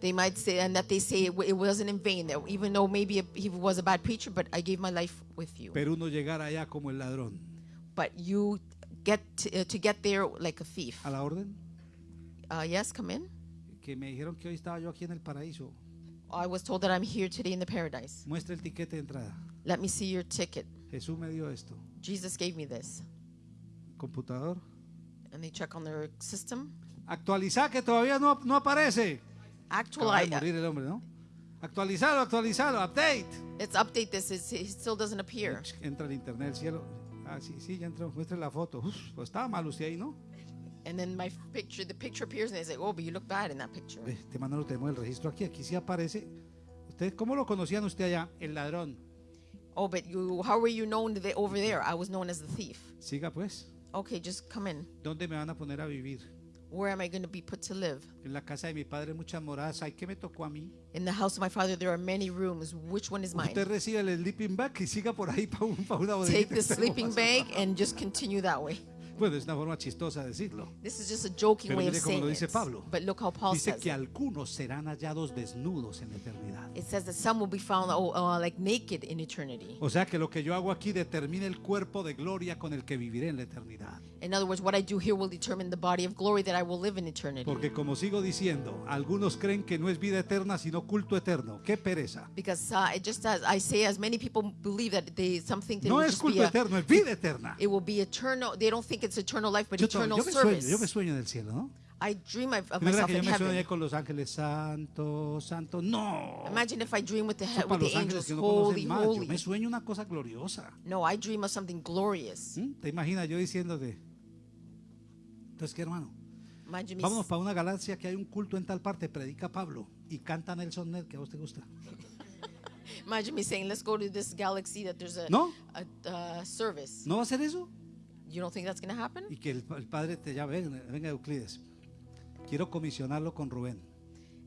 They might say, and that they say it, wasn't in vain. That even though maybe he was a bad preacher, but I gave my life with you. Pero uno llegar allá como el ladrón. But you get to, uh, to get there like a thief. A la orden. Uh, yes, come in. Que me dijeron que hoy estaba yo aquí en el paraíso. I was told that I'm here today in the paradise. Muestra el tiquete de entrada. Let me see your ticket. Jesús me dio esto. Jesus gave me this. Computador. And they check on their system. Actualizar que todavía no, no aparece. Actual, Acaba de I, morir el hombre, ¿no? Actualizarlo, actualizarlo, update. let's update this. It's, it still doesn't appear. Entra el internet del cielo. Ah, sí, sí, ya entró. Muestre la foto. Uf, pues estaba mal usted ahí, ¿no? And then my picture, the picture appears, and they say, "Oh, but you look bad in that picture." Este mano lo tenemos el registro aquí. Aquí sí aparece. ¿Usted cómo lo conocían usted allá? El ladrón. Oh, but you, how were you known over there? I was known as the thief. Siga pues. Okay, just come in. ¿Dónde me van a poner a vivir? Where am I going to be put to live? En la casa de mi padre muchas moradas. ¿Y qué me tocó a mí? In the house of my father, there are many rooms. Which one is mine? Usted recibe el sleeping bag y siga por ahí para un, pa una Take the sleeping bag and just continue that way. Bueno, es una forma chistosa de decirlo. This is just a joking Pero way of mire cómo saying lo dice it. Pablo. But look how Paul Dice says que it. algunos serán hallados desnudos en la eternidad. It says that some will be found oh, uh, like naked in eternity. O sea que lo que yo hago aquí determina el cuerpo de gloria con el que viviré en la eternidad. In other words, what I do here will determine the body of glory that I will live in eternity. Porque como sigo diciendo, algunos creen que no es vida eterna sino culto eterno. ¡Qué pereza! Because uh, it just as I say, as many people believe that they some think that No es culto eterno, es vida eterna. it will be eternal. They don't think it's eternal life, but Yo, eternal yo me sueño, yo me sueño del cielo, ¿no? I dream of, of ¿No es verdad myself que yo in me heaven. con los ángeles santo, santo? No. Imagine if I dream with the he- with the angels, no holy, más. Yo holy. me sueño una cosa gloriosa. No, I dream of something glorious. ¿Mm? ¿Te imaginas yo diciéndote? Entonces, ¿qué hermano? Imagine me. Vámonos para una galaxia que hay un culto en tal parte, predica Pablo y canta Nelson Ned, que a vos te gusta. Imagine me saying, "Let's go to this galaxy that there's a No. a, uh, service." ¿No va a hacer eso? You don't think that's going to happen? Y que el, el padre te llame, venga, venga Euclides, quiero comisionarlo con Rubén.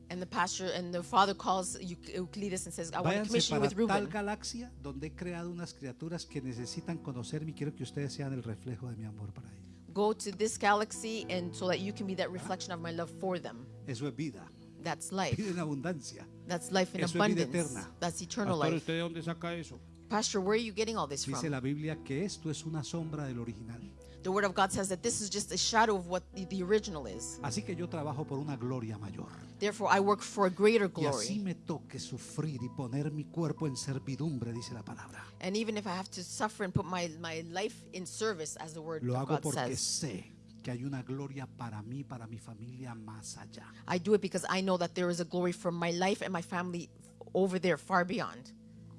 And the pastor and the father calls Eu- Euclides and says, "I want to Váyanse commission you para with tal Reuben." galaxia donde he creado unas criaturas que necesitan conocerme y quiero que ustedes sean el reflejo de mi amor para ellos. Go to this galaxy, and so that you can be that reflection of my love for them. Eso es vida, That's life. vida en abundancia. That's life in Eso es vida abundance. eterna. That's eternal Pastor, life. ¿usted de dónde saca eso? Pastor, where are you getting all this Dice from? la Biblia que esto es una sombra del original. The Word of God says that this is just a shadow of what the, original is. Así que yo trabajo por una gloria mayor. Therefore, I work for a greater Y así glory. me toque sufrir y poner mi cuerpo en servidumbre, dice la palabra. And even if I have to suffer and put my, my life in service, as the Word Lo of hago God porque says, sé que hay una gloria para mí, para mi familia más allá. I do it because I know that there is a glory for my life and my family over there, far beyond.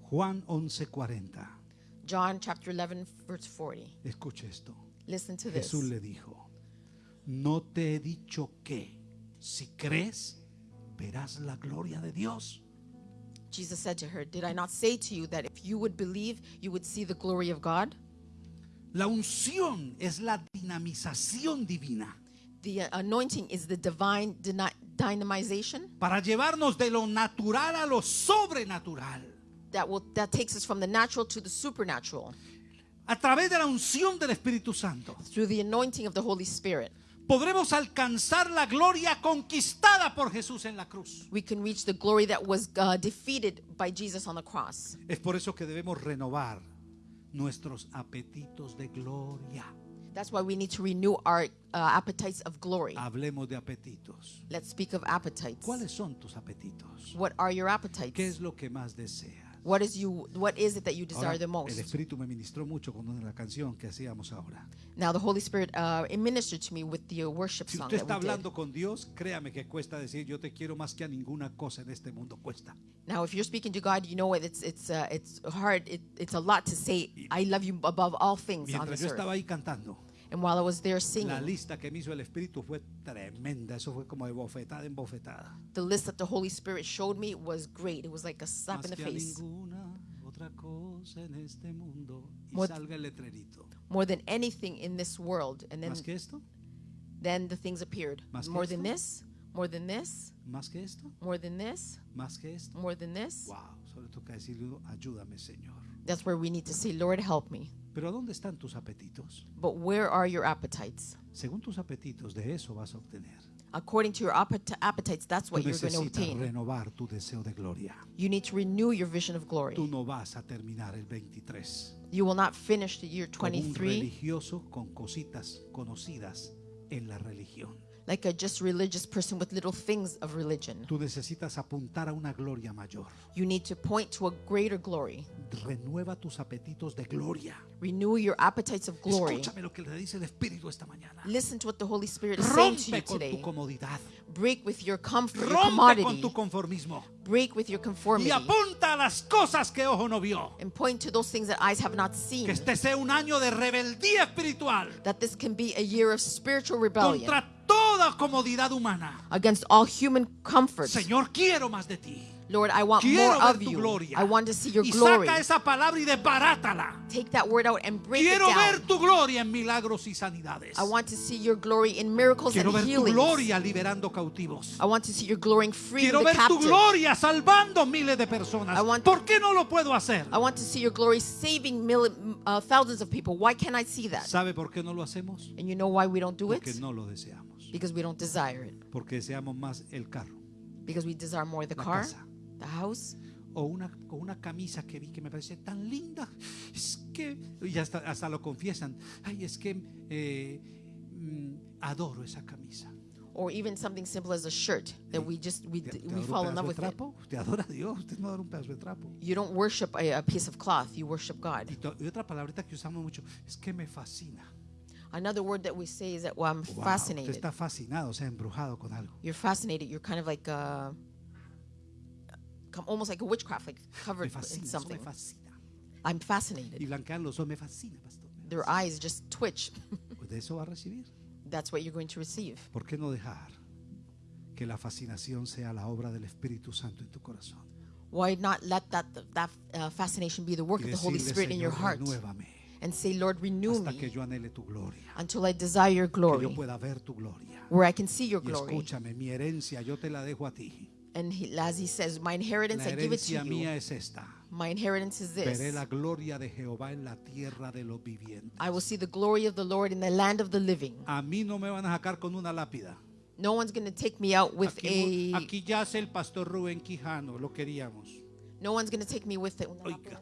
Juan 11:40. John chapter 11, verse 40. Escuche esto. Listen to this. Jesús le dijo, no te he dicho que si crees, verás la gloria de Dios. Jesus said to her, Did I not say to you that if you would believe, you would see the glory of God? La unción es la dinamización divina The uh, anointing is the divine dyna- dynamization para llevarnos de lo natural a lo sobrenatural. That will that takes us from the natural to the supernatural A través de la unción del Espíritu Santo through the anointing of the Holy Spirit. podremos alcanzar la gloria conquistada por Jesús en la cruz. We can reach the glory that was uh, defeated by Jesus on the cross. Es por eso que debemos renovar nuestros apetitos de gloria. That's why we need to renew our uh, appetites of glory. Hablemos de apetitos. Let's speak of appetites. ¿Cuáles son tus apetitos? What are your ¿Qué appetites? es lo que más deseas? What is you? What is it that you desire Ahora, the el most? Espíritu me ministró mucho con una canción que hacíamos ahora. Now the Holy Spirit uh, ministered to me with the uh, worship Si song usted that está we did. hablando con Dios, créame que cuesta decir yo te quiero más que a ninguna cosa en este mundo. Cuesta. Now, if you're speaking to God, you know it, it's it's uh, it's hard. It, it's a lot to say. I love you above all things on this yo estaba earth. ahí cantando, And while I was there la singing, lista que me hizo el Espíritu fue tremenda. Eso fue como de bofetada en bofetada. the list that the Holy Spirit showed me was great. It was like a slap Más in the que a face. ninguna otra cosa en este mundo. Y More- salga el letrerito. More than anything in this world. And then Más que esto, then the things appeared. Más que More than esto? this, more than this, más que esto, more than this, más que esto. more than this. Wow, solo toca decirle, ayúdame, Señor. That's where we need to say, Lord, help me. Pero ¿a dónde están tus apetitos? But where are your appetites? Según tus apetitos, de eso vas a obtener. According to your appet- appetites, that's Tú what you're going to necesitas obtain. renovar tu deseo de gloria. You need to renew your vision of glory. Tú no vas a terminar el 23 You will not finish the year como un 23 religioso con cositas conocidas en la religión. Like a just religious person with little things of religion. Tú necesitas apuntar a una gloria mayor. You need to point to a greater glory. Renueva tus apetitos de gloria. Renew your appetites of glory. Escúchame lo que le dice el Espíritu esta mañana. Listen to what the Holy Spirit is saying to you Rompe con tu today. comodidad. Break with your comfort, your Rompe con commodity. tu conformismo. Break with your Y conformity. apunta a las cosas que ojo no vio. And point to those things that eyes have not Que seen. este sea un año de rebeldía espiritual That this can be a year of spiritual rebellion contra toda comodidad humana. against all human comforts. Señor, quiero más de ti. Lord, I want Quiero more of you. gloria. I want to see your y glory. saca esa palabra y desbarátala. Take that word out and break Quiero it ver down. tu gloria en milagros y sanidades. I want to see your glory in miracles Quiero and ver tu healings. gloria liberando cautivos. I want to see your glory in freeing Quiero the ver tu captive. gloria salvando miles de personas. I want- ¿Por qué no lo puedo hacer? I want to see your glory saving mil, uh, thousands of people. Why can't I see that? ¿Sabe por qué no lo hacemos? And you know why we don't do Porque it? no lo deseamos. Because we don't desire it. Porque deseamos más el carro Because we desire more the La car, casa. The house, o una, o una camisa que vi que me parece tan linda. Es que, y hasta, hasta lo confiesan. Ay, es que eh, mm, adoro esa camisa. or even something simple as a shirt that we just we, ¿Te, te we fall in love with it. trapo? ¿Te adora a Dios? Usted no adora un pedazo de trapo. You don't worship a, a piece of cloth, you worship God. Y, to- y otra palabrita que usamos mucho es que me fascina. Another word that we say is that well, I'm Wow, usted fascinated. está fascinado, o sea, embrujado con algo. You're fascinated. You're kind of like uh, almost like a witchcraft, like covered in fascina, eso something. I'm fascinated. ojos, me fascina, pastor. me Their fascina. eyes just twitch. Pues de eso va a recibir. That's what you're going to receive. ¿Por qué no dejar que la fascinación sea la obra del Espíritu Santo en tu corazón? Why not let that that uh, fascination be the work of the Holy Spirit in your heart, renuévame and say, Lord, renew hasta que me until I desire your glory, pueda ver tu where I can see your Y glory. And he, as he says, my inheritance La I give it to herencia mía you. es esta. My inheritance is Veré this. la gloria de Jehová en la tierra de los vivientes. I will see the glory of the Lord in the land of the living. A mí no me van a sacar con una lápida. No one's going to take me out with Aquí, a. aquí yace el pastor Rubén Quijano, lo queríamos. No one's going to take me with it. Oiga,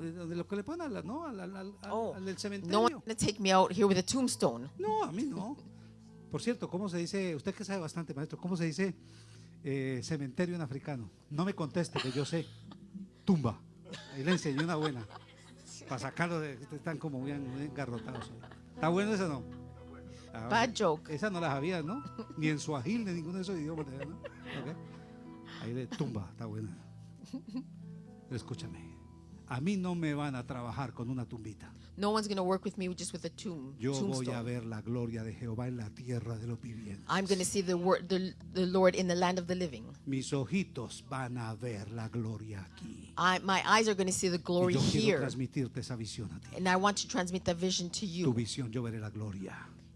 de lo que le ponen a la- ¿no? al, al- al- Oh, al del no cementerio. one's going to take me out here with a tombstone. No, a mí no. Por cierto, ¿cómo se dice? Usted que sabe bastante, maestro, ¿cómo se dice eh, cementerio en africano? No me conteste, que yo sé. Tumba. Ahí le enseñé una buena. Para sacarlo de. Están como bien, engarrotados. ¿Está bueno eso no? Ah, Bad joke. Esa no la sabía, ¿no? Ni en suajil, ni ninguno de esos idiomas. ¿no? Ahí le tumba, está buena. Escúchame. A mí no me van a trabajar con una tumbita. No one's going to work with me just with a tomb, Yo voy a ver la gloria de Jehová en la tierra de los vivientes. I'm going to see the, word, the, the Lord in the land of the living. Mis ojitos van a ver la gloria aquí. I, my eyes are going to see the Y glory yo quiero here. transmitirte esa visión a ti. And I want to transmit that vision to Tu you. visión, yo veré la gloria.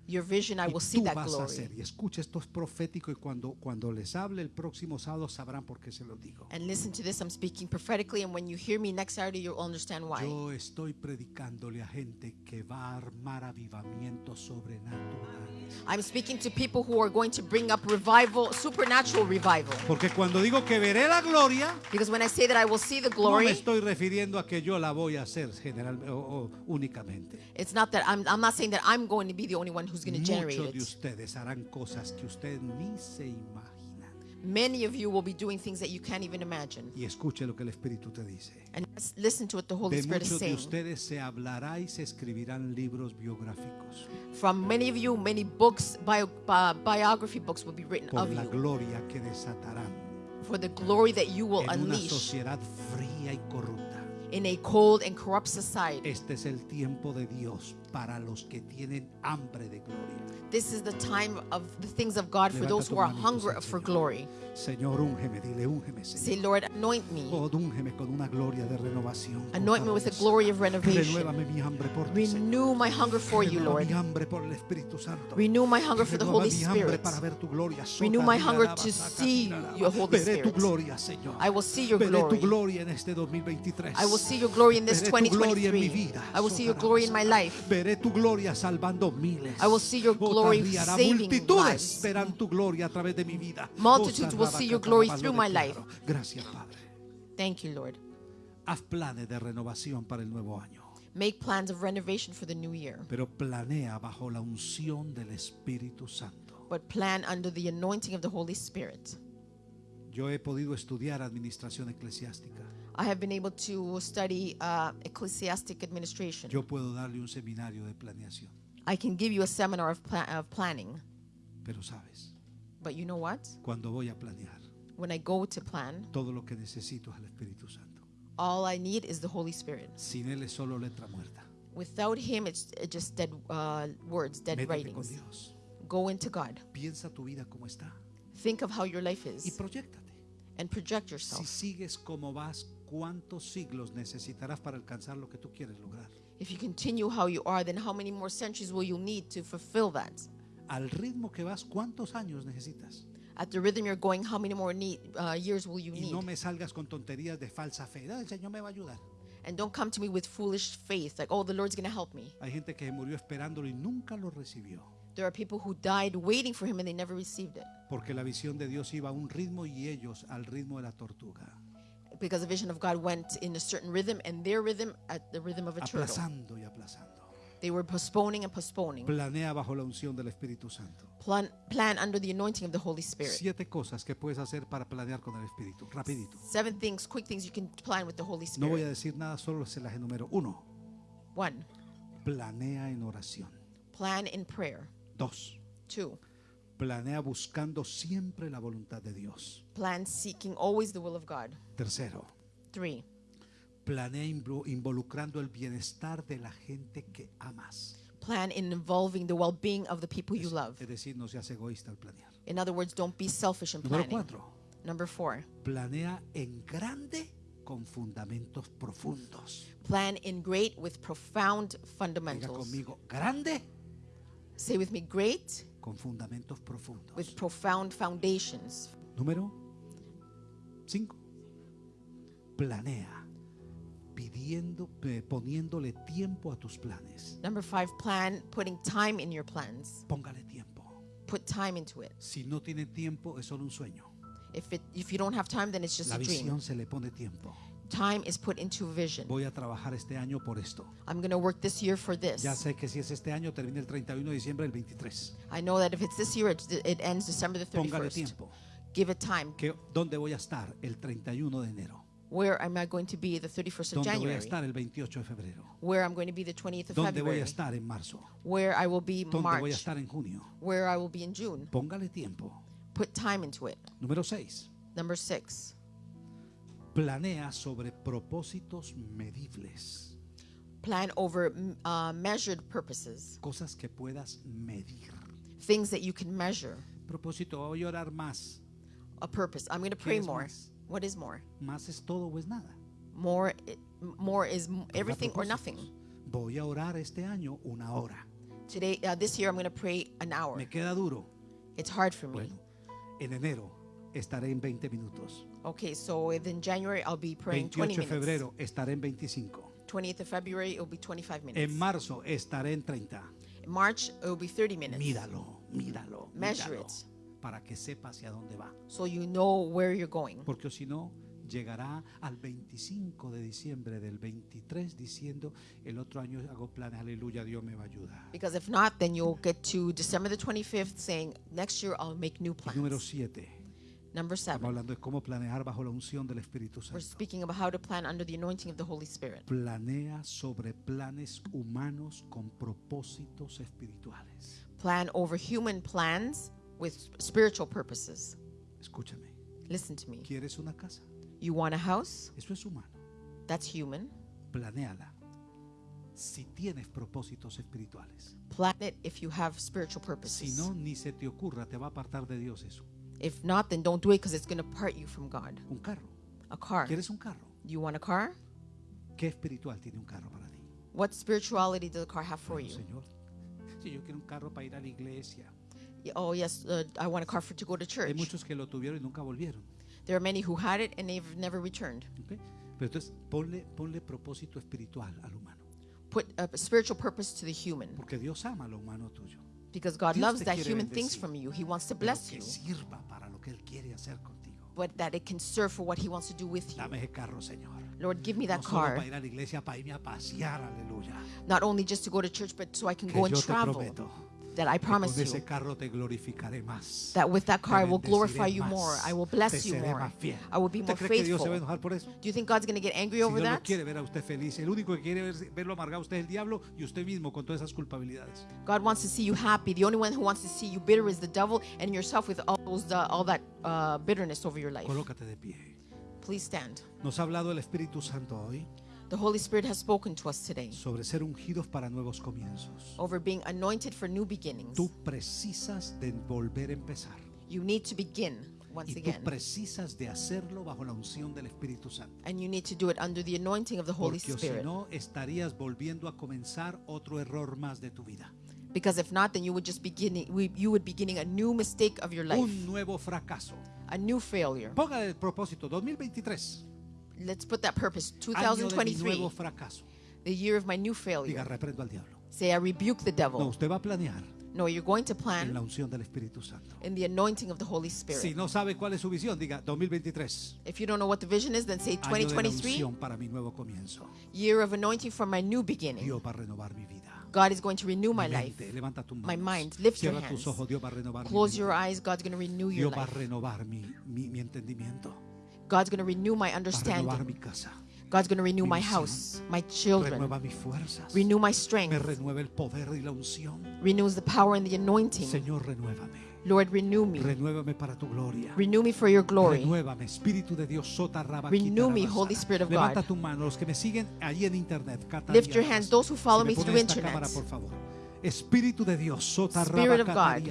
Your vision, I will see that glory. hacer. Y escucha, esto es profético y cuando, cuando les hable el próximo sábado sabrán por qué se lo digo. And listen to this, I'm speaking prophetically, and when you hear me next Saturday, you'll understand why. Yo estoy predicándole a gente que va a armar avivamientos sobrenaturales. I'm speaking to people who are going to bring up revival, supernatural revival. Porque cuando digo que veré la gloria, Because when I say that I will see the no me glory, estoy refiriendo a que yo la voy a hacer general o, o únicamente. it's not that I'm, I'm not saying that I'm going to be the only one who's going to generate Muchos de it. ustedes harán cosas que ustedes ni se. Many of you will be doing things that you can't even imagine. Y escuche lo que el Espíritu te dice. And listen to what the Holy De Spirit is muchos de saying. ustedes se hablará y se escribirán libros biográficos From many of you, many books, bio, bi- biography books will be written por of la you gloria que desatarán for the glory that you will en una unleash sociedad fría y corrupta. in a cold and corrupt society. Este es el tiempo de Dios para los que tienen hambre de gloria. This is the time of the things of God for Levanta those who are hungry for glory. Señor, úngeme, dile, úngeme, Say, Lord, anoint me. Oh, úngeme con una gloria de renovación. Anoint me with the glory of renovation. Renuévame mi hambre por ti, Renew my hunger for you, Lord. mi hambre por el Espíritu Santo. Renew my hunger for the Holy Spirit. para ver tu gloria. Renew my hunger to see your Holy Veré tu Spirit. gloria, Señor. I will see your Veré tu glory. gloria en este 2023. I will see your glory in this Veré tu gloria en mi 2023. vida. I will see your glory in my life. Veré tu gloria salvando miles. I will see your glory saving Multitudes lives. verán tu gloria a través de mi vida. Multitudes Oh, will see your glory through my life. Gracias, Padre. Thank you, Lord. Haz planes de renovación para el nuevo año. Make plans of renovation for the new year, Pero planea bajo la unción del Espíritu Santo. but plan under the anointing of the Holy Spirit. Yo he podido estudiar administración eclesiástica. I have been able to study uh, ecclesiastic administration. Yo puedo darle un seminario de planeación. I can give you a seminar of, pla- of planning, Pero sabes, but you know what? cuando voy a planear, When I go to plan, todo lo que necesito es el Espíritu Santo. all I need is the Holy Spirit. Sin Él es solo letra muerta. Without Him, it's uh, just dead uh, words, dead Métete con writings. Dios. Go into God. Piensa tu vida como está Think of how your life y is proyectate. and project Si yourself. sigues como vas, ¿cuántos siglos necesitarás para alcanzar lo que tú quieres lograr? If you continue how you are, then how many more centuries will you need to fulfill that? Al ritmo que vas, ¿cuántos años necesitas? At the rhythm you're going, how many more need, uh, years will you Y need? no me salgas con tonterías de falsa fe. "Ah, el Señor me va a ayudar. And don't come to me with foolish faith, like, oh, the Lord's going to help me. Hay gente que murió esperándolo y nunca lo recibió. There are people who died waiting for him and they never received it Porque la visión de Dios iba a un ritmo y ellos al ritmo de la tortuga. because the vision of God went in a certain rhythm and their rhythm at the rhythm of a turtle. Aplazando y aplazando. They were postponing and postponing. Planea bajo la unción del Espíritu Santo. Plan, plan under the anointing of the Holy Spirit. Siete cosas que puedes hacer para planear con el Espíritu. Rapidito. Seven things, quick things you can plan with the Holy No voy Spirit. a decir nada, solo se las enumero. Uno, One, planea en oración. plan in prayer. Dos, Two, planea buscando siempre la voluntad de Dios. plan seeking always the will of God. Tercero, Three, planea invo- involucrando el bienestar de la gente que amas. plan in involving the well being of the people you love. Es decir, no seas egoísta al planear. In other words, don't be selfish in Número planning. cuatro, Number four, planea en grande con fundamentos profundos. plan in great with profound Diga fundamentals. conmigo, grande Say with me, great con fundamentos profundos. with profound foundations. Número 5. Planea pidiendo, poniéndole tiempo a tus planes. Number five, plan putting time in your plans. Póngale tiempo. Put time into it. Si no tiene tiempo, es solo un sueño. If it if you don't have time, then it's just La a dream. visión se le pone tiempo. Time is put into vision. Voy a trabajar este año por esto. I'm going to work this year for this. Ya sé que si es este año, termina el 31 de diciembre del 23. I know that if it's this year, it's, it ends December the Póngale 31st. tiempo. Give it time. Que, ¿Dónde voy a estar el 31 de enero? Where am I going to be the 31st of ¿Dónde voy a January? estar el 28 de febrero? Where I'm going to be the 20th of ¿Dónde voy February? a estar en marzo? Where I will be ¿Dónde voy a March? estar en junio? Where I will be in June? Póngale tiempo. Put time into it. Número 6. Number six, Planea sobre propósitos medibles, plan over mm, uh, measured purposes, cosas que puedas medir. things that you can measure. Propósito, voy a orar más. A purpose. I'm going to pray more. más? What is more? Más es todo o es nada. More, more is everything or nothing. Voy a orar este año una hora. Today, uh, this year, I'm going to pray an hour. Me queda duro. It's hard for me. Bueno, en enero estaré en 20 minutos. Okay, so in January, I'll be praying 20 28 de minutes. febrero estaré en 25. 20th of February, it'll be 25 minutes. En marzo estaré en 30. In March, it'll be 30 minutes. Míralo, míralo. Measure míralo, it. Para que sepa hacia dónde va. So you know where you're going. Porque si no, llegará al 25 de diciembre del 23 diciendo, el otro año hago planes, aleluya, Dios me va a ayudar. Because if not, then you'll get to December the 25th saying, next year I'll make new Y número plans. 7, Number estamos seven, hablando de cómo planear bajo la unción del Espíritu we're Santo. speaking about how to plan under the anointing of the Holy Spirit. Planea sobre planes humanos con propósitos espirituales. Plan over human plans with spiritual purposes. Escúchame, Listen to me. ¿quieres una casa? You want a house? Eso es humano. That's human. Planéala. Si tienes propósitos espirituales. Plan it if you have spiritual Si purposes. no, ni se te ocurra, te va a apartar de Dios eso. If not, then don't do it because it's going to part you from God. Un carro. A car. ¿Quieres un carro? You want a car? ¿Qué espiritual tiene un carro para ti? What spirituality does the car have for Bueno, you? Señor, si yo quiero un carro para ir a la iglesia. Oh, yes, uh, I want a car for to go to Hay church. muchos que lo tuvieron y nunca volvieron. There are many who had it and they've never returned. ¿ok? Pero entonces ponle, ponle propósito espiritual al humano. Put a spiritual purpose to the human Porque Dios ama lo humano tuyo. because God Dios loves te that quiere human things bendecir. from you. He wants to Pero bless que you, sirva para lo que Él quiere hacer contigo. but that it can serve for what He wants to do with you. Dame ese carro, Señor. Lord, give me No that solo car, para ir a la iglesia, para irme a pasear, aleluya. not only just to go to church, but so I can Que go and yo te travel. prometo That I promise con ese you carro te glorificaré más. that with that car I will glorify you more. I will bless you more. I will be ¿Usted more faithful. Do you think God's going to get angry over that? God wants to see you happy. The only one who wants to see you bitter is the devil and yourself with all those uh, all that uh, bitterness over your life. Please stand. Nos ha hablado el Espíritu Santo hoy The Holy Spirit has spoken to us today sobre ser ungidos para nuevos comienzos. over being anointed for new beginnings. Tú precisas de volver a empezar. You need to begin once Y tú again. precisas de hacerlo bajo la unción del Espíritu Santo. And you need to do it under the anointing of the Holy Porque o si Spirit. no, estarías volviendo a comenzar otro error más de tu vida. Because if not, then you would just beginning you would be beginning a new mistake of your life, Un nuevo fracaso. a new failure. Ponga el propósito 2023. Let's put that purpose. Año de mi 2023, nuevo fracaso. the year of my new Diga, failure. reprendo al diablo. Say, I rebuke the No, devil. usted va a planear No, you're going to en la plan unción del Espíritu Santo. in the anointing of the Holy Si Spirit. no sabe cuál es su visión, diga 2023. If you don't know what the vision is, then say Año de la 2023, unción para mi nuevo comienzo. year of anointing for my new beginning. Dios va a renovar mi vida. God is going to renew my Mi life. mente, levanta tus My mind, lift your Cierra tus hands. ojos, Dios va a renovar mi Close your eyes. God's going to renew your Dios va a life. renovar mi, mi, mi entendimiento. God's going to renew my understanding. God's going to renew my house, my children. Renew my strength. Renews the power and the anointing. Lord, renew me. Renew me for your glory. Renew me, Holy Spirit of God. Lift your hands, those who follow me through internet. Spirit of God.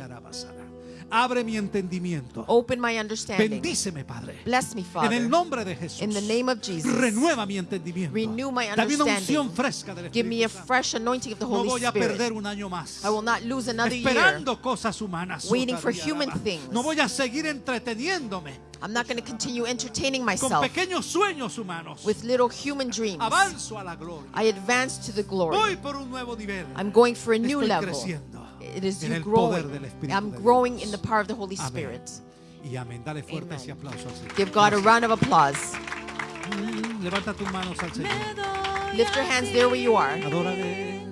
Abre mi entendimiento. Open my understanding. Bendíceme, Padre. Bless me, En Father. el nombre de Jesús. In the name of Jesus. Renueva mi entendimiento. Renew my Dame una unción understanding. fresca del Give me a Espíritu fresh anointing of the No Holy voy a perder Spirit. un año más. I will not lose another year. Esperando cosas humanas. Waiting for human things. No voy a seguir entreteniéndome I'm not going to continue entertaining con myself pequeños sueños humanos. with little human dreams. Avanzo a la gloria. I advance to the glory. Voy por un nuevo nivel. I'm going for a new Estoy level. creciendo It is en you el poder growing. del Espíritu I'm de growing Dios. in the power of the Holy Amén. Spirit. Y amén. Dale fuerte Amen. ese aplauso al Señor. Give God a round of applause. Mm, Levanta tus manos al Señor. Lift your hands there where you are. Adórale.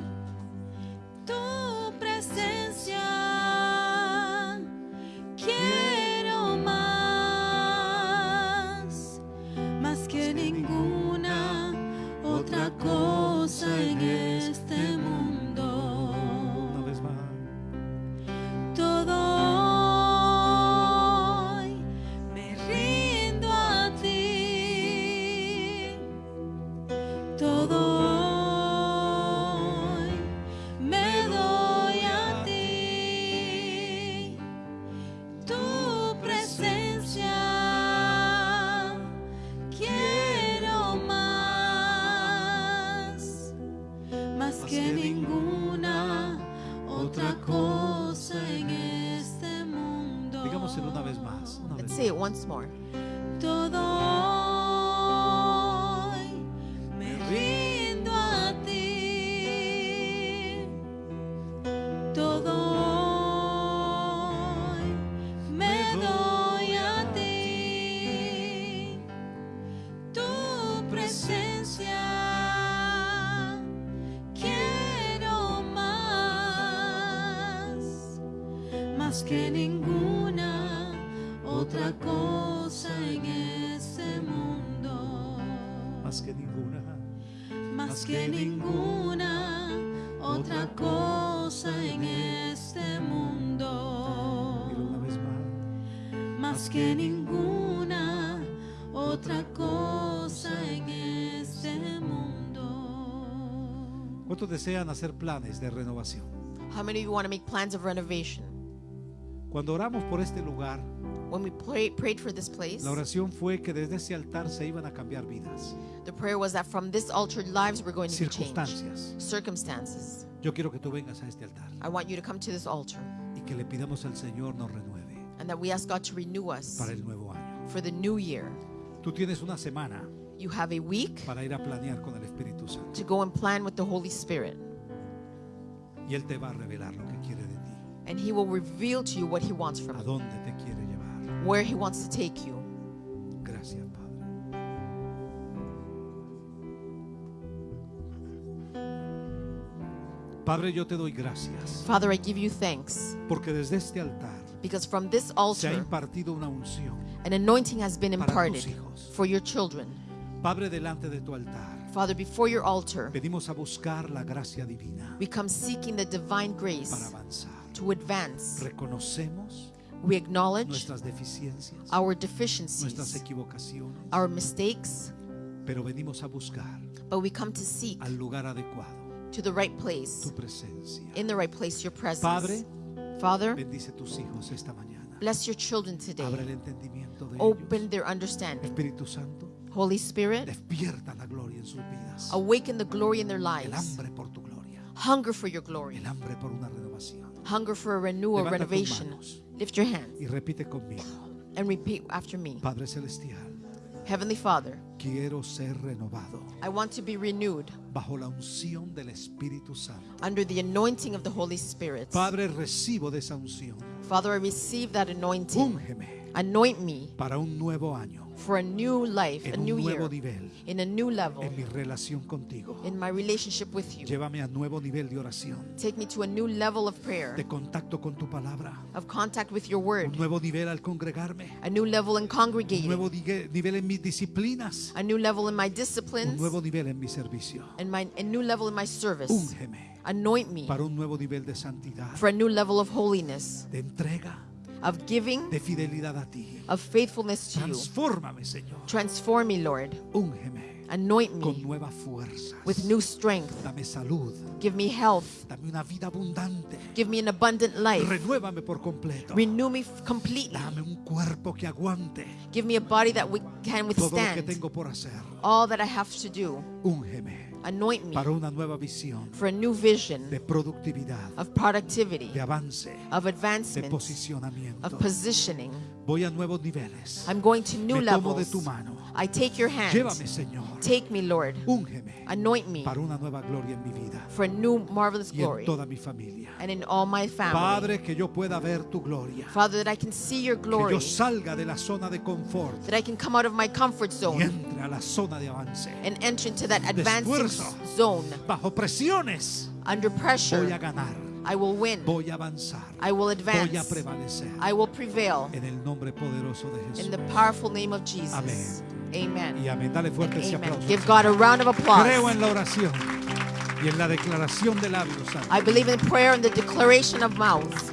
tu presencia quiero más más que ninguna otra cosa ¿Cuántos desean hacer planes de renovación? How many of you want to make plans of renovation? Cuando oramos por este lugar, When we pray, prayed for this place, la oración fue que desde ese altar se iban a cambiar vidas, the prayer was that from this altar, lives were going to be changed. circunstancias. Circumstances. Yo quiero que tú vengas a este altar I want you to come to this altar y que le pidamos al Señor nos renueve and that we ask God to renew us para el nuevo año. for the new year. Tú tienes una semana You have a week para ir a planear con el Espíritu Santo to go and plan with the Holy Spirit, y Él te va a revelar lo que quiere de ti, and He will reveal to you what He wants from a you, dónde te quiere llevar. where He wants to take you. Gracias, Padre. Padre, yo te doy gracias Father, I give you thanks porque desde este altar because from this se ha altar, impartido una unción. an anointing has been Para tus imparted hijos. for your children. Padre, delante de tu altar, Father, before your altar, a buscar la gracia divina we come seeking the divine para grace avanzar. to advance. Reconocemos We acknowledge nuestras deficiencias, our nuestras deficiencies, equivocaciones, our mistakes, pero venimos a buscar but we come to seek al lugar adecuado to the right place, tu presencia. in the right place, your presence. Padre, Father, bendice tus hijos esta mañana. Bless your children Abre today. el entendimiento de Open ellos. their understanding. Espíritu Santo, Holy Spirit, despierta la gloria en sus vidas. awaken the glory in their El lives. hambre por tu gloria. Hunger for your glory. El hambre por una renovación. Hunger for a renewal, Levanta tus renovation. manos. Lift your hands Y repite conmigo. and repeat after me. Padre Celestial, Heavenly Father, quiero ser renovado I want to be renewed bajo la unción del Espíritu Santo. under the anointing of the Holy Spirit. Padre, recibo de esa unción. Father, I receive that anointing. Úngeme Anoint me para un nuevo año, for a new life, a en un new nuevo year, nivel, in a new level, en mi relación contigo. in my relationship with you. Llévame a nuevo nivel de oración, Take me to a new level of prayer, de contacto con tu palabra. of contact with your Un word, nuevo nivel al congregarme. a new level in Un congregating, nuevo digue- nivel en mis disciplinas. a new level in my Un disciplines, nuevo nivel en mi servicio. and my, a new level in my service. Úngeme Anoint me para un nuevo nivel de santidad, for a new level of holiness, de entrega, of giving, de fidelidad a ti. of faithfulness to you. Transfórmame, Señor. Transform me, Lord. Úngeme Anoint con me nuevas fuerzas. with new strength. Dame salud. Give me health. Dame una vida abundante. Give me an abundant life. Renuévame por completo. Renew me completely. Dame un cuerpo que aguante Give me a body that we can todo lo que withstand tengo por hacer. all that I have to do. Úngeme Anoint me para una nueva visión for a new vision de productividad, of productivity, de avance, of de advancement, posicionamiento. of positioning. Voy a nuevos niveles. I'm going to new Me tomo de levels. tu mano. I take your hand. Llévame, Señor. Take me, Lord. Úngeme Anoint me para una nueva gloria en mi vida for a new marvelous y en glory toda mi familia. and in all my family. Padre, que yo pueda ver tu gloria. Father, that I can see your Que glory, yo salga de la zona de confort that I can come out of my comfort y zone entre a la zona de avance. and enter into that advancing esfuerzo. s- zone. Bajo presiones Under voy a pressure, ganar, I will win. voy a avanzar, I will voy a advance. prevalecer. I will prevail En el nombre poderoso de in the powerful name of Jesus. Y Amen. amén. Dale fuerte ese aplauso. Give God a round of Creo applause. en la oración y en la declaración de labios. I believe in prayer and the declaration of mouths.